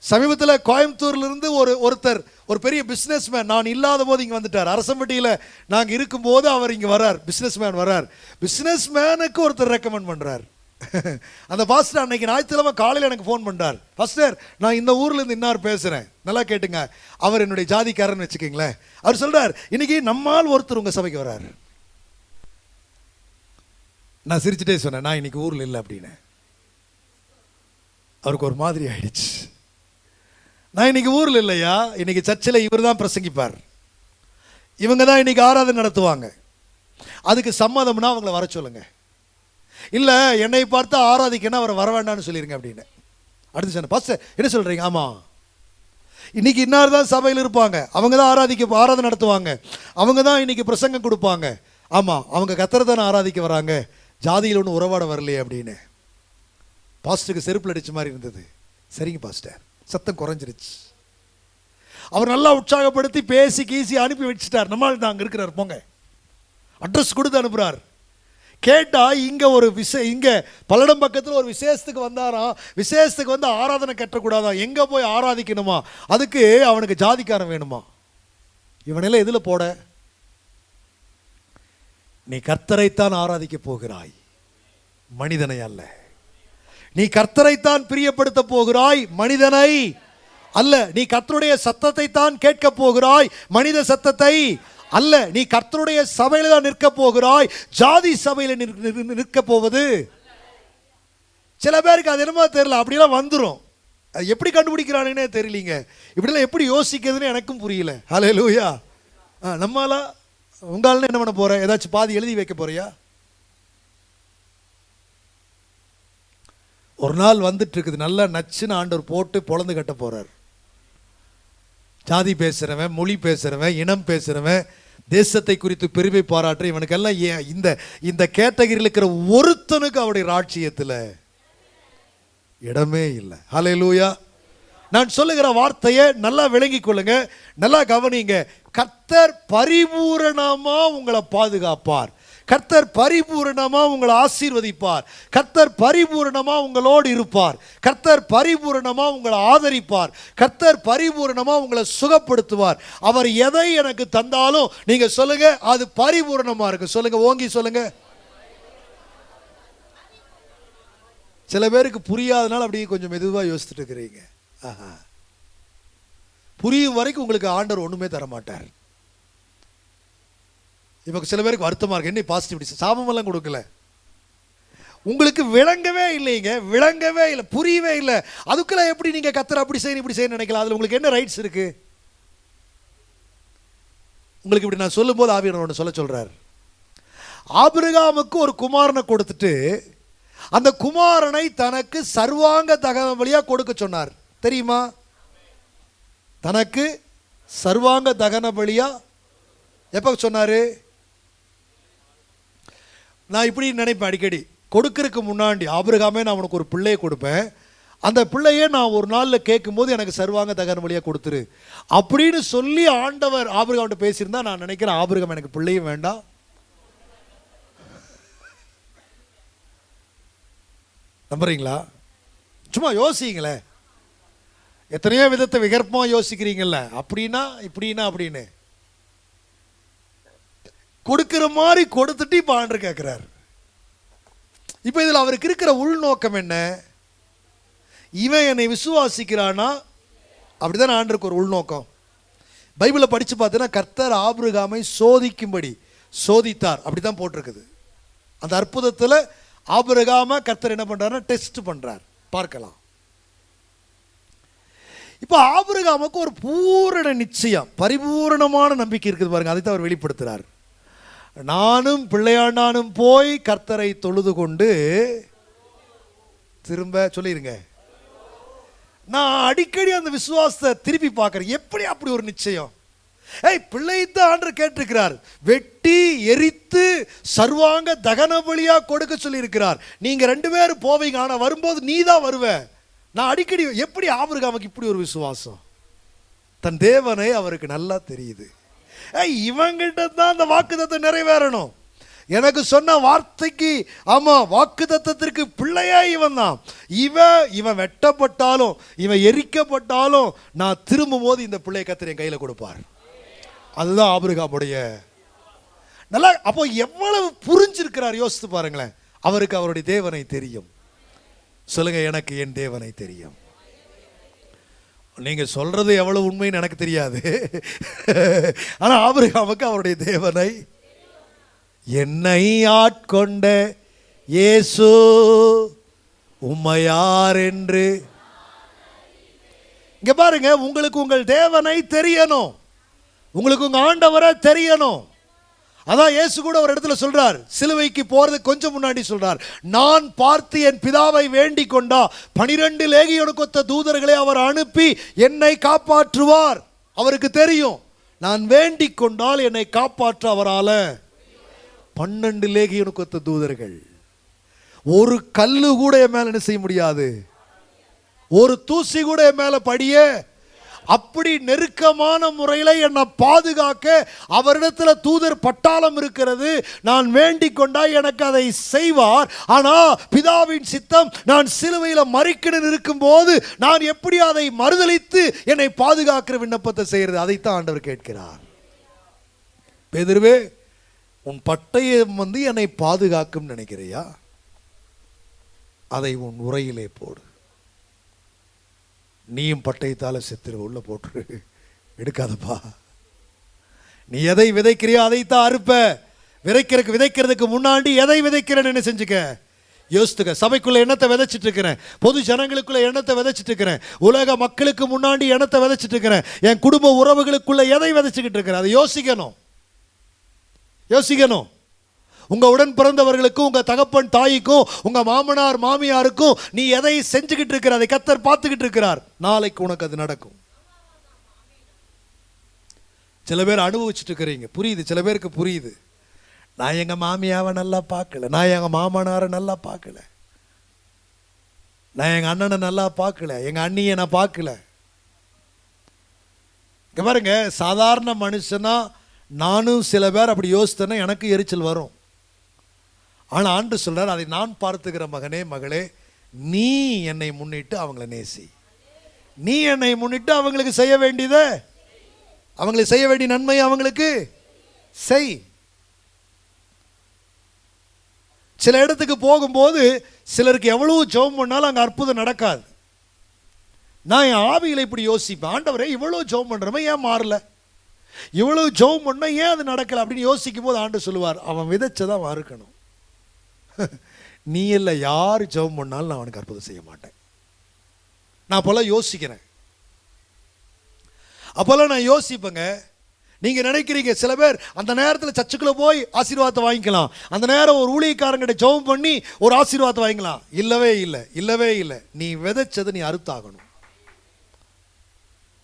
சமீபத்தில் கோயம்புத்தூர்லேருந்து ஒரு ஒருத்தர் ஒரு பெரிய பிஸ்னஸ் மேன் நான் இல்லாத போது இங்கே வந்துட்டார். அரசம்பட்டியில் நாங்கள் இருக்கும்போது அவர் இங்கே வரார் பிஸ்னஸ் மேன் வரார் பிஸ்னஸ் மேனுக்கு ஒருத்தர் ரெக்கமெண்ட் பண்ணுறார் (laughs) அந்த பாஸ்டர் அன்னைக்கு ஞாயிற்றுக்கிழமை காலையில் எனக்கு ஃபோன் பண்ணுறார் பாஸ்டர் நான் இந்த ஊர்லேருந்து இன்னார் பேசுகிறேன் நல்லா கேட்டுங்க. அவர் என்னுடைய ஜாதிக்காரன்னு வச்சுக்கிங்களேன். அவர் சொல்கிறார் இன்னைக்கு நம்மால் ஒருத்தர் உங்கள் சபைக்கு வரார். நான் சிரிச்சுட்டே சொன்னேன் நான் இன்னைக்கு ஊரில் இல்லை அப்படின்னு. அவருக்கு ஒரு மாதிரி ஆயிடுச்சு. நான் இன்னைக்கு ஊரில் இல்லையா? இன்னைக்கு சர்ச்சில் இவர் தான் பிரசங்கிப்பார். இவங்க தான் இன்னைக்கு ஆராதனை நடத்துவாங்க. அதுக்கு சம்மதம்னா அவங்கள வர சொல்லுங்கள் இல்லை என்னை பார்த்து ஆராதிக்கன்னா அவரை வர வேண்டாம்னு சொல்லிடுங்க அப்படின்னு. அடுத்து சொன்ன பாஸ்டர் என்ன சொல்கிறீங்க ஆமாம் இன்னைக்கு இன்னார் தான் சபையில் இருப்பாங்க. அவங்க தான் ஆராதிக்க ஆராதனை நடத்துவாங்க. அவங்க தான் இன்னைக்கு பிரசங்கம் கொடுப்பாங்க. ஆமாம் அவங்க கத்தரை தானே ஆராதிக்க வராங்க. ஜாதியில் ஒன்றும் உறவாட வரலையே அப்படின்னு. பாஸ்டருக்கு செருப்பில் அடித்த மாதிரி இருந்தது. சரிங்க பாஸ்டர். சத்தம் குறைஞ்சிருச்சு. அவர் நல்லா உற்சாகப்படுத்தி பேசி கீசி அனுப்பி வச்சுட்டார். நம்மால் தான் அங்கே இருக்கிறார். போங்க. அட்ரஸ் கொடுத்து அனுப்புகிறார் கேட்டால் இங்க ஒரு விசே இங்க பல்லடம் பக்கத்தில் ஒரு விசேஷத்துக்கு வந்தாராம் விசேஷத்துக்கு வந்து ஆராதனை கட்டக்கூடாதான் எங்க போய் ஆராதிக்கணுமா? அதுக்கு அவனுக்கு ஜாதிக்காரன் வேணுமா? இவனெல்லாம் எதுல போட? நீ கர்த்தரைத்தான் ஆராதிக்க போகிறாய். மனிதனை அல்ல. நீ கர்த்தரைத்தான் பிரியப்படுத்த போகிறாய். மனிதனை அல்ல. நீ கர்த்தருடைய சத்தத்தை தான் கேட்க போகிறாய். மனித சத்தத்தை அல்ல நீ கர்த்தருடைய சபையில் தான் நிற்க போகிறாய். ஜாதி சபையில் நிற்க- போவது? சில பேருக்கு அது என்னமோ தெரியல அப்படிலாம் வந்துடும் அது எப்படி கண்டுபிடிக்கிறானுன்னே தெரியலீங்க. இப்படிலாம் எப்படி யோசிக்கிறதுன்னு எனக்கும் புரியல. ஹலே லூயா ஆ நம்மளா உங்களால என்ன பண்ண போற? ஏதாச்சும் பாதி எழுதி வைக்க போறியா? ஒரு நாள் வந்துட்டு இருக்குது. நல்லா நச்சுன்னு ஆண்டவர் போட்டு பொழந்து கட்ட போகிறார் ஜாதி பேசுகிறவன் மொழி பேசுகிறவன் இனம் பேசுகிறவன் தேசத்தை குறித்து பெருமை பாராட்டுற இவனுக்கெல்லாம் ஏன் இந்த இந்த கேட்டகரியில் இருக்கிற ஒருத்தனுக்கு அவருடைய ராட்சியத்தில் இடமே இல்லை. ஹalleluya நான் சொல்லுகிற வார்த்தையை நல்லா விளங்கி கொள்ளுங்க. நல்லா கவனிங்க. கத்தர் பரிபூரணமாக உங்களை பாதுகாப்பார். கர்த்தர் பரிபூரணமாக உங்களை ஆசீர்வதிப்பார். கர்த்தர் பரிபூரணமாக உங்களோடு இருப்பார். கர்த்தர் பரிபூரணமாக உங்களை ஆதரிப்பார். கர்த்தர் பரிபூரணமாக உங்களை சுகப்படுத்துவார். அவர் எதை எனக்கு தந்தாலும் நீங்கள் சொல்லுங்கள் அது பரிபூரணமாக இருக்கு. சொல்லுங்கள் ஓங்கி சொல்லுங்கள் சில பேருக்கு புரியாதனால அப்படியே கொஞ்சம் மெதுவாக யோசிச்சுட்டு இருக்கிறீங்க. ஆஹா. புரியும் வரைக்கும் உங்களுக்கு ஆண்டவர் ஒன்றுமே தர மாட்டார் இப்போ சில பேருக்கு வருத்தமாக இருக்கு. என்ன பாசிட்டிவிட்டி சாபமெல்லாம் கொடுக்கல. உங்களுக்கு விளங்கவே இல்லைங்க. விளங்கவே இல்லை. புரியவே இல்லை. அதுக்குள்ள எப்படி நீங்கள் கத்துற அப்படி செய்யணும் இப்படி செய்யணும் நினைக்கலாம்? அதில் உங்களுக்கு என்ன ரைட்ஸ் இருக்கு? உங்களுக்கு இப்படி நான் சொல்லும்போது ஆவியனர் ஒன்று சொல்ல சொல்கிறார் ஆபிரகாமுக்கு ஒரு குமாரனை கொடுத்துட்டு அந்த குமாரனை தனக்கு சர்வாங்க தகன வழியாக கொடுக்க சொன்னார். தெரியுமா? தனக்கு சர்வாங்க தகன பலியா எப்போ சொன்னார்? நான் இப்படி நினைப்பேன் அடிக்கடி. கொடுக்கறதுக்கு முன்னாடி ஆபிரகாமே நான் உனக்கு ஒரு பிள்ளையை கொடுப்பேன். அந்த பிள்ளையே நான் ஒரு நாளில் கேட்கும்போது எனக்கு சர்வாங்க தகன வழியாக கொடுத்துரு. அப்படின்னு சொல்லி ஆண்டவர் ஆபிரகாம்கிட்ட பேசியிருந்தா நான் நினைக்கிறேன் ஆபிரகாம் எனக்கு பிள்ளையும் வேண்டாம். நம்புறீங்களா? சும்மா யோசிங்களேன் எத்தனையோ விதத்தை விகற்பமாக யோசிக்கிறீங்கள்ல அப்படின்னா இப்படின்னா அப்படின்னு. கொடுக்கிற மாதிரி கொடுத்துட்டு இப்போ ஆண்டு கேட்குறாரு இப்போ இதில் அவருக்கு இருக்கிற உள்நோக்கம் என்ன? இவன் என்னை விசுவாசிக்கிறானா? அப்படிதான் ஆண்டருக்கு ஒரு உள்நோக்கம். பைபிளை படித்து பார்த்தீங்கன்னா கர்த்தர் ஆபிரகாமை சோதிக்கும்படி சோதித்தார். அப்படி தான் போட்டிருக்குது. அந்த அற்புதத்தில் ஆபிரகாம கர்த்தர் என்ன பண்ணுறாருன்னா டெஸ்ட் பண்ணுறார் பார்க்கலாம். இப்போ ஆபிரகாமுக்கு ஒரு பூரண நிச்சயம் பரிபூரணமான நம்பிக்கை இருக்குது பாருங்க அதை தான் அவர் வெளிப்படுத்துகிறார் நானும் பிள்ளையாண்டானும் போய் கர்த்தரை தொழுது கொண்டு திரும்ப சொல்லிடுங்க நான் அடிக்கடி அந்த விசுவாசத்தை திருப்பி பார்க்குறேன். எப்படி அப்படி ஒரு நிச்சயம்? ஏய் பிள்ளைத்தான் ஆண்டு கேட்டிருக்கிறார். வெட்டி எரித்து சர்வாங்க தகன பலியாக கொடுக்க சொல்லியிருக்கிறார். நீங்கள் ரெண்டு பேரும் போவீங்க ஆனால் வரும்போது நீ தான் வருவ. நான் அடிக்கடி எப்படி ஆபிரகாமுக்கு இப்படி ஒரு விசுவாசம்? தன் தேவனை அவருக்கு நல்லா தெரியுது. இவங்கிட்ட தான் அந்த வாக்குத்தத்தம் நிறைவேறணும். எனக்கு சொன்ன வார்த்தைக்கு ஆமா வாக்குத்தத்தத்திற்கு பிள்ளையா இவன் தான். இவன் இவன் வெட்டப்பட்டாலும் இவன் எரிக்கப்பட்டாலும் நான் திரும்பும் போது இந்த பிள்ளைய கத்திர என் கையில் கொடுப்பார். அதுதான் ஆபிரகாமுடைய. நல்லா அப்போ எவ்வளவு புரிஞ்சிருக்கிறார் யோசித்து பாருங்களேன். அவருக்கு அவருடைய தேவனை தெரியும். சொல்லுங்க எனக்கு என் தேவனை தெரியும். நீங்கள் சொல்றது எவ்வளவு உண்மைன்னு எனக்கு தெரியாது. ஆனால் ஆபிரகாமுக்கு அவருடைய தேவனை என்னை ஆட்கொண்ட இயேசு உம்மையார் என்று. இங்கே பாருங்க உங்களுக்கு உங்கள் தேவனை தெரியணும். உங்களுக்கு உங்கள் ஆண்டவரை தெரியணும். அதான் இயேசு கூட ஒரு இடத்துல சொல்றார் சிலுவைக்கு போறது கொஞ்சம் முன்னாடி சொல்றார். நான் பார்த்து என் பிதாவை வேண்டி கொண்டா பனிரெண்டு லேகியோடு கொத்த தூதர்களை அவர் அனுப்பி என்னை காப்பாற்றுவார். அவருக்கு தெரியும் நான் வேண்டிக் கொண்டால் என்னை காப்பாற்ற அவரால பன்னெண்டு லேகியோடு கொத்த தூதர்கள். ஒரு கல்லு கூட என் மேல என்ன செய்ய முடியாது? ஒரு தூசி கூட என் மேல படிய அப்படி நெருக்கமான முறையில் என்னை பாதுகாக்க அவரிடத்தில் தூதர் பட்டாளம் இருக்கிறது. நான் வேண்டிக் கொண்டா எனக்கு அதை செய்வார். ஆனால் பிதாவின் சித்தம் நான் சிலுவையில் மறிக்கணும் இருக்கும்போது நான் எப்படி அதை மறுதளித்து என்னை பாதுகாக்கிற விண்ணப்பத்தை செய்கிறது அதைத்தான் ஆண்டவர் கேட்கிறார். பெதிர்வே உன் பட்டயம் வந்து என்னை பாதுகாக்கும் நினைக்கிறியா? அதை உன் உரையிலே போடு. நீயும் பட்டயத்தால் செத்துரு உள்ள போட்டுரு. எடுக்காதப்பா. நீ எதை விதைக்கிறியோ அதைத்தான் அறுப்ப. விதைக்கிறதுக்கு விதைக்கிறதுக்கு முன்னாடி எதை விதைக்கிறேன்னு என்ன செஞ்சுக்க? யோசித்துக்க. சபைக்குள்ளே எண்ணத்தை விதைச்சிட்டு இருக்கிறேன் பொது ஜனங்களுக்குள்ள எண்ணத்தை விதைச்சிட்டு இருக்கிறேன் உலக மக்களுக்கு முன்னாடி எண்ணத்தை விதைச்சிட்டு இருக்கிறேன் என் குடும்ப உறவுகளுக்குள்ள எதை விதைச்சிக்கிட்டு இருக்கிறேன்? அதை யோசிக்கணும். யோசிக்கணும். உங்கள் உடன் பிறந்தவர்களுக்கும் உங்கள் தகப்பன் தாய்க்கும் உங்கள் மாமனார் மாமியாருக்கும் நீ எதை செஞ்சுக்கிட்டு இருக்கிற அதை கத்தர் பார்த்துக்கிட்டு இருக்கிறார். நாளைக்கு உனக்கு அது நடக்கும். சில பேர் அனுபவிச்சுட்டு இருக்கிறீங்க. புரியுது சில பேருக்கு புரியுது. நான் எங்கள் மாமியாவை நல்லா பார்க்கல. நான் எங்கள் மாமனாரை நல்லா பார்க்கல. நான் எங்கள் அண்ணனை நல்லா பார்க்கல. எங்கள் அண்ணியை நான் பார்க்கல. இங்கே பாருங்க சாதாரண மனுஷனா நானும் சில பேர் அப்படி யோசித்தேன்னா எனக்கு எரிச்சல் வரும். ஆனால் ஆண்டு சொல்கிறார் அதை நான் பார்த்துக்கிற மகனே மகளே நீ என்னை முன்னிட்டு அவங்கள நேசி. நீ என்னை முன்னிட்டு அவங்களுக்கு செய்ய வேண்டியதை அவங்களுக்கு செய்ய வேண்டிய நன்மை அவங்களுக்கு செய். சில இடத்துக்கு போகும்போது சிலருக்கு எவ்வளவு ஜெபம் பண்ணாலும் அங்கே அற்புதம் நடக்காது. நான் என் ஆவியில் இப்படி யோசிப்பேன். ஆண்டவரே இவ்வளோ ஜெபம் பண்ணுறமே ஏன் மாறல? இவ்வளவு ஜெபம் பண்ண ஏன் அது நடக்கலை அப்படின்னு யோசிக்கும் போது ஆண்டு சொல்லுவார் அவன் விதைச்சதான் மறுக்கணும் (laughs) நீ இல்லை யார் ஜெபம் பண்ணாலும் நான் அவனுக்கு அற்புதம் செய்ய மாட்டேன். நான் அப்போல்லாம் யோசிக்கிறேன். அப்போல்லாம் நான் யோசிப்பேங்க. நீங்கள் நினைக்கிறீங்க சில பேர் அந்த நேரத்தில் சர்ச்சுக்குள்ளே போய் ஆசீர்வாதத்தை வாங்கிக்கலாம். அந்த நேரம் ஒரு ஊழியக்காரங்கிட்ட ஜெபம் பண்ணி ஒரு ஆசீர்வாதத்தை வாங்கிக்கலாம். இல்லவே இல்லை இல்லவே இல்லை. நீ விதைச்சதை நீ அறுத்தாகணும்.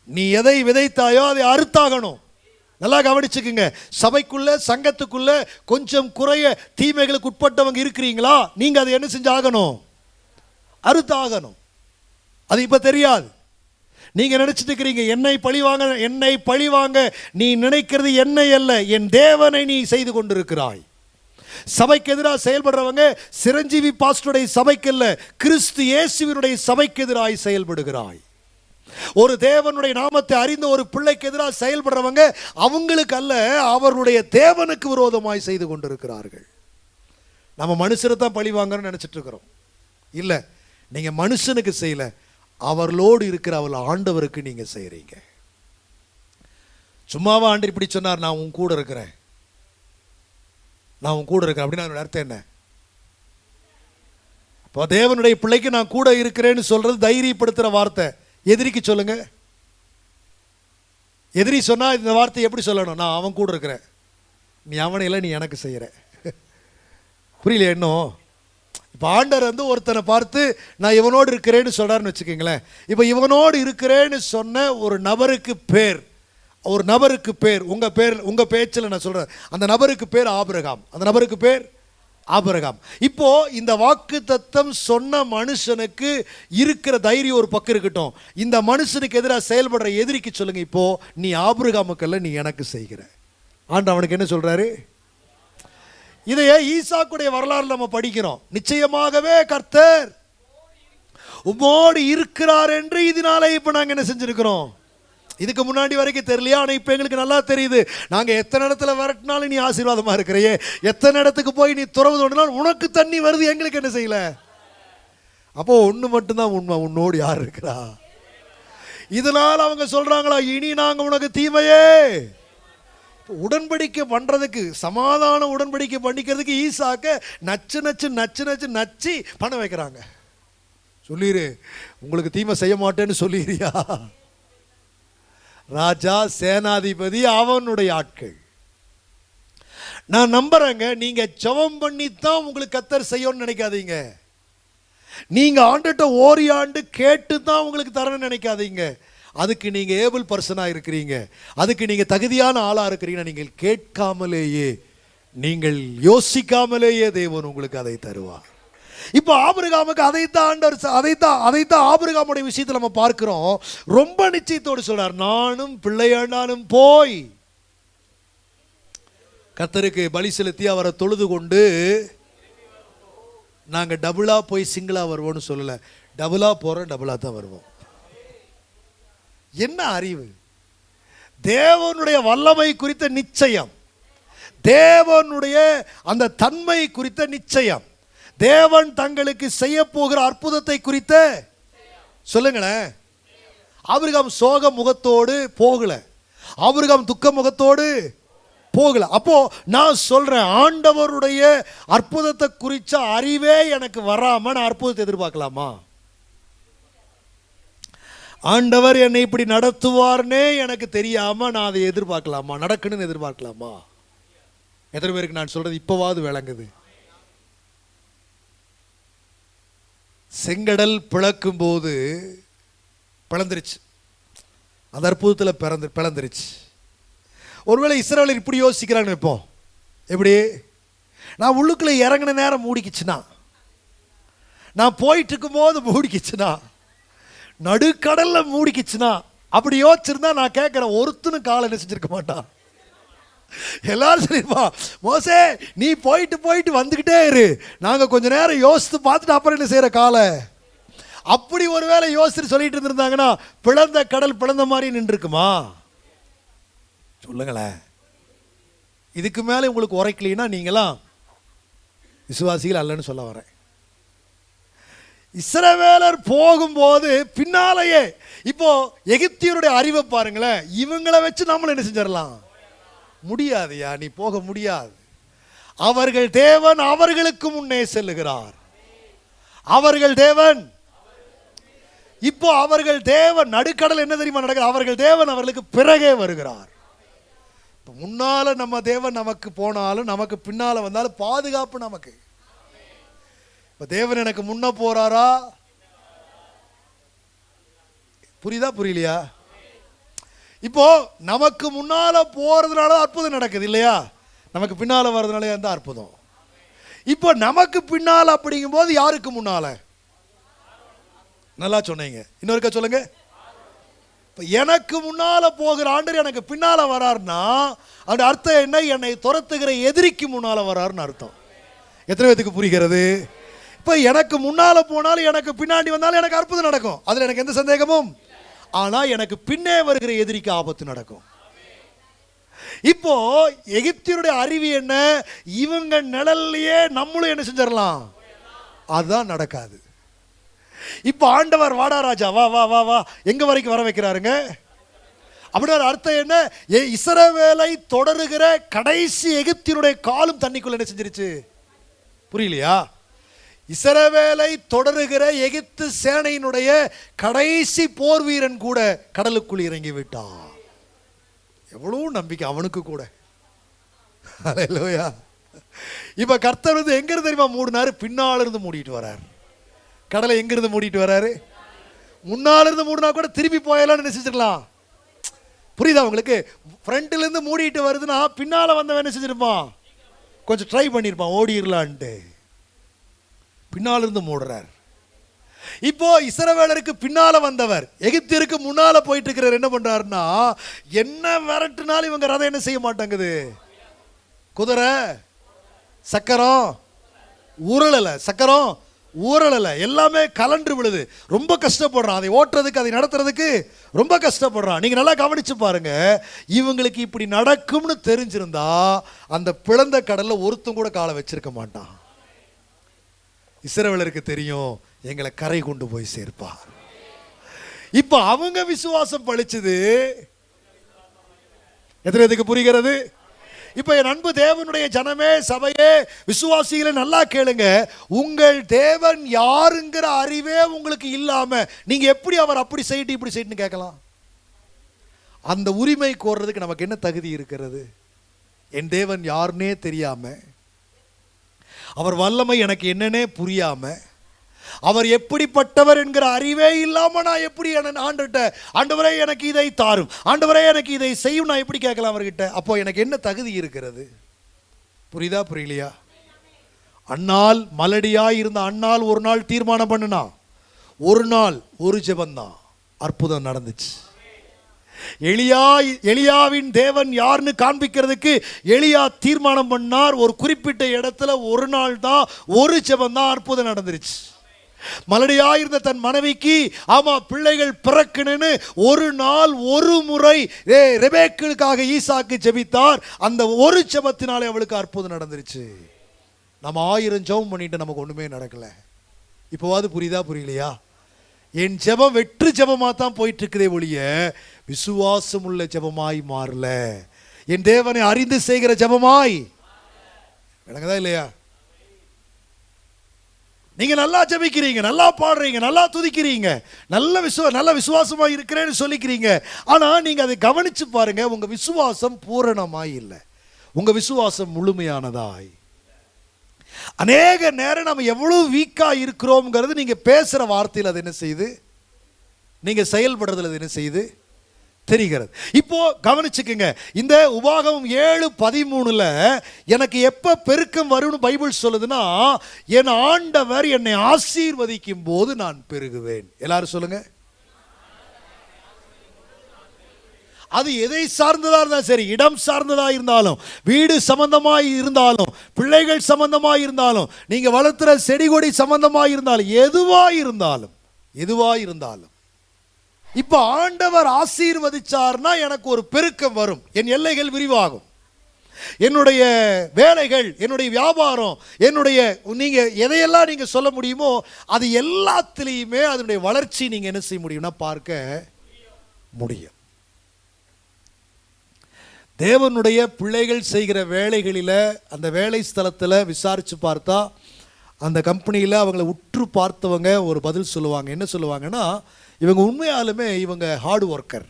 நீ எதை விதைத்தாயோ அதை அறுத்தாகணும். நல்லா கவனிச்சுக்குங்க. சபைக்குள்ள சங்கத்துக்குள்ள கொஞ்சம் குறைய தீமைகளுக்கு உட்பட்டவங்க இருக்கிறீங்களா? நீங்க அதை என்ன செஞ்சாகணும்? அறுத்தாகணும். அது இப்ப தெரியாது. நீங்க நினச்சிட்டு இருக்கிறீங்க என்னை பழி வாங்க என்னை பழி வாங்க. நீ நினைக்கிறது என்னை அல்ல. என் தேவனை நீ செய்து கொண்டிருக்கிறாய். சபைக்கு எதிராக செயல்படுறவங்க சிரஞ்சீவி பாஸ்டருடைய சபைக்கு அல்ல கிறிஸ்து இயேசுவினுடைய சபைக்கு எதிராக செயல்படுகிறாய். ஒரு தேவனுடைய நாமத்தை அறிந்த ஒரு பிள்ளைக்கு எதிராக செயல்படுறவங்க அவங்களுக்கு அல்ல அவருடைய தேவனுக்கு விரோதமாய் செய்து கொண்டிருக்கிறார்கள். நம்ம மனுஷரை தான் பழி வாங்கன்னு நினைச்சிட்டு இருக்கிறோம். இல்லை நீங்க மனுஷனுக்கு செய்யல அவர்களோடு இருக்கிற அவள் ஆண்டவருக்கு நீங்க செய்கிறீங்க சும்மாவா ஆண்டு இப்படி சொன்னார் நான் உன் கூட இருக்கிறேன். நான் உன் கூட இருக்கிறேன். அப்படின்னு அர்த்தம் என்ன? இப்போ தேவனுடைய பிள்ளைக்கு நான் கூட இருக்கிறேன்னு சொல்றது தைரியப்படுத்துற வார்த்தை. எதிரிக்கு சொல்லுங்க. எதிரி சொன்னால் இந்த வார்த்தை எப்படி சொல்லணும்? நான் அவன் கூட இருக்கிறேன். நீ அவனை இல்லை நீ எனக்கு செய்கிற (laughs) புரியல இன்னும்? இப்போ ஆண்டர் வந்து ஒருத்தனை பார்த்து நான் இவனோடு இருக்கிறேன்னு சொல்கிறான்னு வச்சுக்கோங்களேன். இப்போ இவனோடு இருக்கிறேன்னு சொன்ன ஒரு நபருக்கு பேர் ஒரு நபருக்கு பேர் உங்கள் பேர் உங்கள் பேச்சில் நான் சொல்கிறேன் அந்த நபருக்கு பேர் ஆபிரகாம். அந்த நபருக்கு பேர் ஆபரகாம். இப்போ இந்த வாக்கு தத்தம் சொன்ன மனுஷனுக்கு இருக்கிற தைரியம் ஒரு பக்கம் இருக்கட்டும். இந்த மனுஷனுக்கு எதிராக செயல்படுற எதிரிக்கு சொல்லுங்க இப்போ நீ ஆபிரகாமுக்கல்ல நீ எனக்கு செய்கிற. ஆண்டு அவனுக்கு என்ன சொல்றாரு? இதையே ஈசாக்குடைய வரலாறு நம்ம படிக்கிறோம். நிச்சயமாகவே கர்த்தர் உமோடு இருக்கிறார் என்று இதனால இப்போ நாங்கள் என்ன செஞ்சிருக்கிறோம்? இதுக்கு முன்னாடி வரைக்கும் தெரியலையா? ஆனால் இப்போ எங்களுக்கு நல்லா தெரியுது. நாங்கள் எத்தனை இடத்துல விரட்டினாலும் நீ ஆசீர்வாதமாக இருக்கிறையே. எத்தனை இடத்துக்கு போய் நீ துறவு தோண்டினால் உனக்கு தண்ணி வருது எங்களுக்கு என்ன செய்யல? அப்போ ஒன்று மட்டும்தான் உண்மை. உன்னோடு யார் இருக்கிறா? இதனால் அவங்க சொல்கிறாங்களா இனி நாங்கள் உனக்கு தீமையே. உடன்படிக்கை பண்ணுறதுக்கு சமாதான உடன்படிக்கை பண்ணிக்கிறதுக்கு ஈசாக்க நச்சு நச்சு நச்சு நச்சு நச்சு பண்ண வைக்கிறாங்க. சொல்லிடு உங்களுக்கு தீமை செய்ய மாட்டேன்னு சொல்லிடுறியா ராஜா சேனாதிபதி அவனுடைய ஆட்கள். நான் நம்புறேங்க நீங்க ஜெபம் பண்ணி தான் உங்களுக்கு கத்தர் செய்யணும்னு நினைக்காதீங்க. நீங்க ஆண்டுகிட்ட ஓரியாண்டு கேட்டு தான் உங்களுக்கு தரணும்னு நினைக்காதீங்க. அதுக்கு நீங்க ஏபிள் பர்சனாக இருக்கிறீங்க. அதுக்கு நீங்க தகுதியான ஆளா இருக்கிறீங்கன்னா நீங்கள் கேட்காமலேயே நீங்கள் யோசிக்காமலேயே தேவன் உங்களுக்கு அதை தருவார். இப்போ ஆபிரகாமுக்கு அதைத்தான் ஆண்டவர் அதைத்தான் அதைத்தான் ஆபிரகாமுடைய விஷயத்தில் நம்ம பார்க்கிறோம். ரொம்ப நிச்சயத்தோடு சொல்றார் நானும் பிள்ளையாண்டானும் போய். கத்தருக்கு பலி செலுத்தி அவரை தொழுது கொண்டு நாங்கள் டபுளாக போய் சிங்கிளாக வருவோம்னு சொல்லலை. டபுளாக போகிறோம் டபுளாக தான் வருவோம். என்ன அறிவு? தேவனுடைய வல்லமை குறித்த நிச்சயம். தேவனுடைய அந்த தன்மை குறித்த நிச்சயம். தேவன் தங்களுக்கு செய்ய போகிற அற்புதத்தை குறித்த சொல்லுங்களேன் அவருகம் சோக முகத்தோடு போகல. அவருகம் துக்க முகத்தோடு போகல. அப்போ நான் சொல்றேன் ஆண்டவருடைய அற்புதத்தை குறித்த அறிவே எனக்கு வராம நான் அற்புதத்தை எதிர்பார்க்கலாமா? ஆண்டவர் என்னை இப்படி நடத்துவார்னே எனக்கு தெரியாம நான் அதை எதிர்பார்க்கலாமா? நடக்கணும்னு எதிர்பார்க்கலாமா? எத்தனை பேருக்கு நான் சொல்றது இப்பவாவது விளங்குது. செங்கடல் பிளக்கும் போது பிளந்துருச்சு. அந்த அற்புதத்தில் பிறந்து பிளந்துருச்சு. ஒருவேளை இஸ்ரேலர் இப்படி யோசிக்கிறான்னு இப்போ. எப்படி? நான் உள்ளுக்குள்ள இறங்கின நேரம் மூடிக்கிச்சுனா நான் போயிட்டு இருக்கும்போது மூடிக்கிச்சுனா நடுக்கடலில் மூடிக்கிச்சுனா அப்படி யோசிச்சிருந்தா நான் கேட்குறேன் ஒருத்தனும் காலை என்ன செஞ்சுருக்க மாட்டான். எல்லாரும் சொல்லிருப்பா மோசே நீ போயிட்டு போயிட்டு வந்துக்கிட்டே இரு. நாங்கள் கொஞ்ச நேரம் யோசித்து பார்த்துட்டு அப்புறம் என்ன செய்கிற காலை? அப்படி ஒரு வேளை யோசித்து சொல்லிட்டு இருந்திருந்தாங்கன்னா பிளந்த கடல் பிளந்த மாதிரி நின்றுருக்குமா? சொல்லுங்களேன். இதுக்கு மேலே உங்களுக்கு உரைக்கலைன்னா நீங்களாம் விசுவாசிகள் அல்லன்னு சொல்ல வரேன். இஸ்ரவேலர் போகும்போது பின்னாலேயே இப்போ எகிப்தியருடைய அறிவை பாருங்களேன். இவங்களை வச்சு நம்மளை என்ன செஞ்சிடலாம்? முடியாதையா நீ போக முடியாது. அவர்கள் தேவன் அவர்களுக்கு முன்னே செல்லுகிறார். அவர்கள் தேவன். இப்போ அவர்கள் தேவன் நடுக்கடல் என்ன தெரியுமா நடக்குது? அவர்கள் தேவன் அவர்களுக்கு பிறகே வருகிறார். இப்போ முன்னால நம்ம தேவன் நமக்கு போனாலும் நமக்கு பின்னால வந்தாலும் பாதுகாப்பு நமக்கு. இப்போ தேவன் எனக்கு முன்ன போறாரா? புரியுதா புரியலையா? இப்போ நமக்கு முன்னால போறதுனால அற்புதம் நடக்குது இல்லையா? நமக்கு பின்னால வர்றதுனால தான் அற்புதம். இப்போ நமக்கு பின்னால அப்படிங்கும்போது யாருக்கு முன்னால? நல்லா சொன்னீங்க. இன்னொருக்கா சொல்லுங்க. இப்போ எனக்கு முன்னால் போகிற ஆண்டர் எனக்கு பின்னால் வராருன்னா அந்த அர்த்தம் என்ன? என்னை துரத்துகிற எதிரிக்கு முன்னால் வராருன்னு அர்த்தம். எத்தனை பேத்துக்கு புரிகிறது? இப்போ எனக்கு முன்னால் போனாலும் எனக்கு பின்னாடி வந்தாலும் எனக்கு அற்புதம் நடக்கும். அதில் எனக்கு எந்த சந்தேகமும்? ஆனால் எனக்கு பின்னே வருகிற எதிரிக்கு ஆபத்து நடக்கும். இப்போ எகிப்தியருடைய அறிவு என்ன? இவங்க நிழல்லையே நம்மளும் என்ன செஞ்சிடலாம்? அதுதான் நடக்காது. இப்போ ஆண்டவர் வாடா ராஜா வா வா வா வா எங்க வரைக்கும் வர வைக்கிறாருங்க? அப்படின்னா அர்த்தம் என்ன? ஏ இஸ்ரவேலை தொடருகிற கடைசி எகிப்தியருடைய காலும் தண்ணிக்குள்ள என்ன செஞ்சிருச்சு? புரியலையா? இஸ்ரவேலை தொடருகிற எகிப்து சேனையினுடைய கடைசி போர் வீரன் கூட கடலுக்குள் இறங்கி விட்டான் எவ்வளோ நம்பிக்கை அவனுக்கு கூட. இல்லையா இப்போ கர்த்தர் வந்து எங்கிருந்து தெரியுமா மூடினாரு? பின்னாலிருந்து மூடிட்டு வரார். கடலை எங்கிருந்து மூடிட்டு வராரு? முன்னாலிருந்து மூடினா கூட திருப்பி போயலாம்னு நினைச்சிருக்கலாம். புரியுதா உங்களுக்கு? ஃப்ரண்ட்லேருந்து மூடிட்டு வருதுன்னா பின்னால் வந்தவன் என்ன செஞ்சிருப்பான்? கொஞ்சம் ட்ரை பண்ணியிருப்பான் ஓடிடலான்ட்டு பின்னாலிருந்து மூடுறார். இப்போ இசரவேலருக்கு பின்னால வந்தவர் எகிப்திற்கு முன்னால போயிட்டு இருக்கிறவர் என்ன பண்றாருன்னா என்ன விரட்டுனாலும் இவங்க ரதம் என்ன செய்ய மாட்டாங்குது? குதிரை சக்கரம் ஊரலல சக்கரம் ஊரலில் எல்லாமே கலன்று விழுது. ரொம்ப கஷ்டப்படுறான். அதை ஓட்டுறதுக்கு அதை நடத்துறதுக்கு ரொம்ப கஷ்டப்படுறான். நீங்கள் நல்லா கவனிச்சு பாருங்க. இவங்களுக்கு இப்படி நடக்கும்னு தெரிஞ்சிருந்தா அந்த பிளந்த கடலில் ஒருத்தம் கூட காலை வச்சிருக்க மாட்டான். இசரவலருக்கு தெரியும் எங்களை கரை கொண்டு போய் சேர்ப்பார். இப்போ அவங்க விசுவாசம் பழிச்சது எத்தனை இதுக்கு புரிகிறது? இப்போ என் அன்பு தேவனுடைய ஜனமே சபையே விசுவாசிகளை நல்லா கேளுங்க. உங்கள் தேவன் யாருங்கிற அறிவே உங்களுக்கு இல்லாமல் நீங்கள் எப்படி அவர் அப்படி செய்யிட்டு இப்படி செய்யிட்டு கேட்கலாம். அந்த உரிமை கோர்றதுக்கு நமக்கு என்ன தகுதி இருக்கிறது? என் தேவன் யாருன்னே தெரியாமல் அவர் வல்லமை எனக்கு என்னன்னே புரியாமல் அவர் எப்படிப்பட்டவர் என்கிற அறிவே இல்லாமல் நான் எப்படி ஆண்டுகிட்ட ஆண்டவரே எனக்கு இதை தாரும். ஆண்டவரே எனக்கு இதை செய்யும். நான் எப்படி கேட்கலாம் அவர்கிட்ட? அப்போ எனக்கு என்ன தகுதி இருக்கிறது? புரியுதா புரியலையா? அண்ணால் மலடியாக இருந்த அண்ணால் ஒரு நாள் தீர்மானம் பண்ணுனா? ஒரு நாள் ஒரு ஜெபந்தான். அற்புதம் நடந்துச்சு. எளியா எளியாவின் தேவன் யாருன்னு காண்பிக்கிறதுக்கு எளியா தீர்மானம் பண்ணார். ஒரு குறிப்பிட்ட இடத்துல ஒரு நாள் தான் ஒரு செபம் தான் அற்புதம் நடந்துருச்சு. மலடியாயிருந்த தன் மனைவிக்கு ஆமா பிள்ளைகள் பிறக்கணுன்னு ஒரு நாள் ஒரு முறை ஏ ரெபேக்களுக்காக ஈசாக்கு ஜெபித்தார். அந்த ஒரு செபத்தினாலே அவளுக்கு அற்புதம் நடந்துருச்சு. நம்ம ஆயிரம் ஜெபம் பண்ணிட்டு நமக்கு ஒண்ணுமே நடக்கல. இப்போவாது புரியுதா புரியலையா? என் ஜெபம் வெற்று ஜெபமா தான் போயிட்டு இருக்குதே ஒழிய விசுவாசம் உள்ள ஜெபமாய் மாறல. என் தேவனை அறிந்து செய்கிற ஜெபமாய். விளங்குதா இல்லையா? நீங்க நல்லா ஜபிக்கிறீங்க நல்லா பாடுறீங்க நல்லா துதிக்கிறீங்க நல்ல விசுவ நல்ல விசுவாசமா இருக்கிறேன்னு சொல்லிக்கிறீங்க. ஆனா நீங்க அதை கவனிச்சு பாருங்க உங்க விசுவாசம் பூரணமாய் இல்லை. உங்க விசுவாசம் முழுமையானதாய். அநேக நேரம் நம்ம எவ்வளவு வீக்கா இருக்கிறோம்ங்கிறது நீங்க பேசுற வார்த்தையில் அது என்ன செய்யுது? நீங்க செயல்படுறதுல அது என்ன செய்யுது? தெரிகிறது. இப்போ கவனிச்சுக்குங்க. இந்த உபாகமம் ஏழு பதிமூணுல எனக்கு எப்ப பெருக்கம் வரும்னு பைபிள் சொல்லுதுன்னா என் ஆண்டவர் என்னை ஆசீர்வதிக்கும் போது நான் பெருகுவேன். எல்லாரும் சொல்லுங்க. அது எதை சார்ந்ததா இருந்தாலும் சரி இடம் சார்ந்ததா இருந்தாலும் வீடு சம்பந்தமாய் இருந்தாலும் பிள்ளைகள் சம்பந்தமாய் இருந்தாலும் நீங்க வளர்த்துற செடி கொடி சம்பந்தமாய் இருந்தாலும் எதுவாக இருந்தாலும் எதுவாக இருந்தாலும் இப்போ ஆண்டவர் ஆசீர்வதிச்சார்னா எனக்கு ஒரு பெருக்கம் வரும். என் எல்லைகள் விரிவாகும். என்னுடைய வேலைகள் என்னுடைய வியாபாரம் என்னுடைய நீங்கள் எதையெல்லாம் நீங்கள் சொல்ல முடியுமோ அது எல்லாத்துலேயுமே அதனுடைய வளர்ச்சி நீங்கள் என்ன செய்ய முடியும்னா பார்க்க முடியும். தேவனுடைய பிள்ளைகள் செய்கிற வேலைகளில் அந்த வேலை ஸ்தலத்தில் விசாரித்து பார்த்தா அந்த கம்பெனியில் அவங்கள உற்று பார்த்தவங்க ஒரு பதில் சொல்லுவாங்க. என்ன சொல்லுவாங்கன்னா இவங்க உண்மையாலுமே இவங்க ஹார்ட் ஒர்க்கர்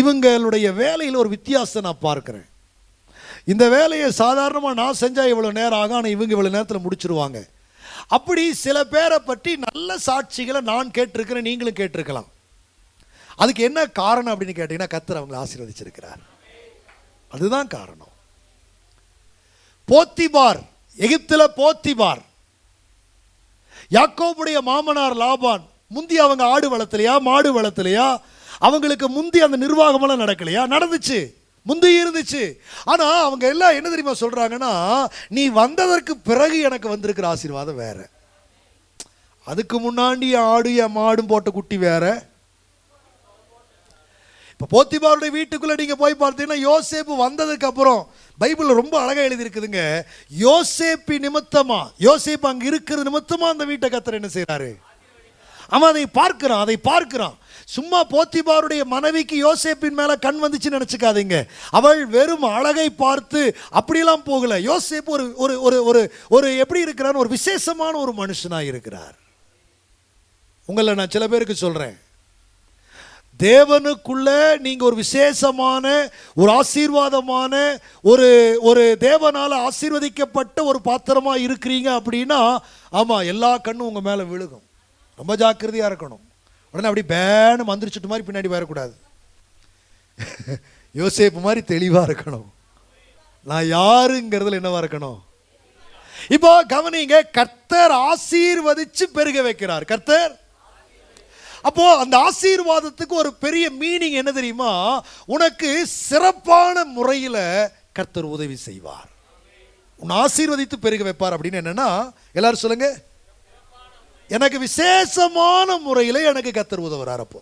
இவங்களுடைய வேலையில் ஒரு வித்தியாசத்தை நான் பார்க்குறேன். இந்த வேலையை சாதாரணமாக நான் செஞ்சால் இவ்வளோ நேரம் ஆகும் ஆனால் இவங்க இவ்வளோ நேரத்தில் முடிச்சிருவாங்க. அப்படி சில பேரை பற்றி நல்ல சாட்சிகளை நான் கேட்டிருக்கிறேன் நீங்களும் கேட்டிருக்கலாம். அதுக்கு என்ன காரணம் அப்படின்னு கேட்டிங்கன்னா கத்தர் அவங்களை ஆசீர்வதிச்சிருக்கிறார். அதுதான் காரணம். போத்திபார் எகிப்தில் போத்திபார். யாக்கோபுடைய மாமனார் லாபான் முந்தி அவங்க ஆடு வளர்த்தலையா மாடு வளர்த்தலையா? அவங்களுக்கு முந்தி அந்த நிர்வாகமெல்லாம் நடக்கலையா? நடந்துச்சு. முந்தி இருந்துச்சு. ஆனால் அவங்க எல்லாம் என்ன தெரியுமா சொல்கிறாங்கன்னா நீ வந்ததற்கு பிறகு எனக்கு வந்திருக்கிற ஆசீர்வாதம் வேற. அதுக்கு முன்னாடி ஆடு என் மாடும் போட்ட குட்டி வேற. இப்போ போத்திபாருடைய வீட்டுக்குள்ளே நீங்கள் போய் பார்த்தீங்கன்னா யோசேப்பு வந்ததுக்கு அப்புறம் ரொம்ப அழகாக எழுதியிருக்குதுங்க. யோசேப்பி நிமித்தமாக யோசேப்பு அங்கே இருக்கிறது நிமித்தமாக அந்த வீட்டை கத்துற என்ன செய்கிறாரு அவன் அதை பார்க்கிறான் அதை பார்க்கிறான். சும்மா போத்திபாருடைய மனைவிக்கு யோசேப்பின் மேலே கண் வந்துச்சுன்னு நினச்சிக்காதீங்க. அவள் வெறும் அழகை பார்த்து அப்படிலாம் போகல. யோசேப் ஒரு ஒரு ஒரு ஒரு ஒரு எப்படி இருக்கிறான்னு ஒரு விசேஷமான ஒரு மனுஷனாக இருக்கிறார். உங்களை நான் சில பேருக்கு சொல்கிறேன் தேவனுக்குள்ள நீங்கள் ஒரு விசேஷமான ஒரு ஆசீர்வாதமான ஒரு ஒரு தேவனால் ஆசீர்வதிக்கப்பட்ட ஒரு பாத்திரமாக இருக்கிறீங்க அப்படின்னா ஆமாம் எல்லா கண்ணும் உங்கள் மேலே விழுகும். ரொம்ப ஜாக்கிரதையாக இருக்கணும். உடனே அப்படி பேனு மந்திரிச்சிட்டு மாதிரி பின்னாடி வரக்கூடாது. (laughs) யோசேப்பு மாதிரி தெளிவாக இருக்கணும். நான் யாருங்கிறதுல என்னவா இருக்கணும்? இப்போ கவனிங்க கர்த்தர் ஆசீர்வதிச்சு பெருக வைக்கிறார். கர்த்தர் அப்போ அந்த ஆசீர்வாதத்துக்கு ஒரு பெரிய மீனிங் என்ன தெரியுமா? உனக்கு சிறப்பான முறையில் கர்த்தர் உதவி செய்வார். உன்னை ஆசீர்வதித்து பெருக வைப்பார் அப்படின்னு என்னன்னா எல்லாரும் சொல்லுங்க எனக்கு விசேஷமான முறையில் எனக்கு கத்தர் உதவுறார் அப்போ.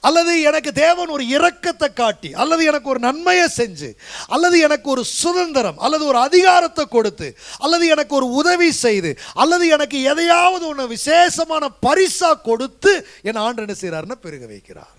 அல்லது எனக்கு தேவன் ஒரு இரக்கத்தை காட்டி அல்லது எனக்கு ஒரு நன்மையை செஞ்சு அல்லது எனக்கு ஒரு சுதந்திரம் அல்லது ஒரு அதிகாரத்தை கொடுத்து அல்லது எனக்கு ஒரு உதவி செய்து அல்லது எனக்கு எதையாவது ஒன்று விசேஷமான பரிசா கொடுத்து என் ஆண்டு என்ன செய்கிறாருன்னா பெருக வைக்கிறார்.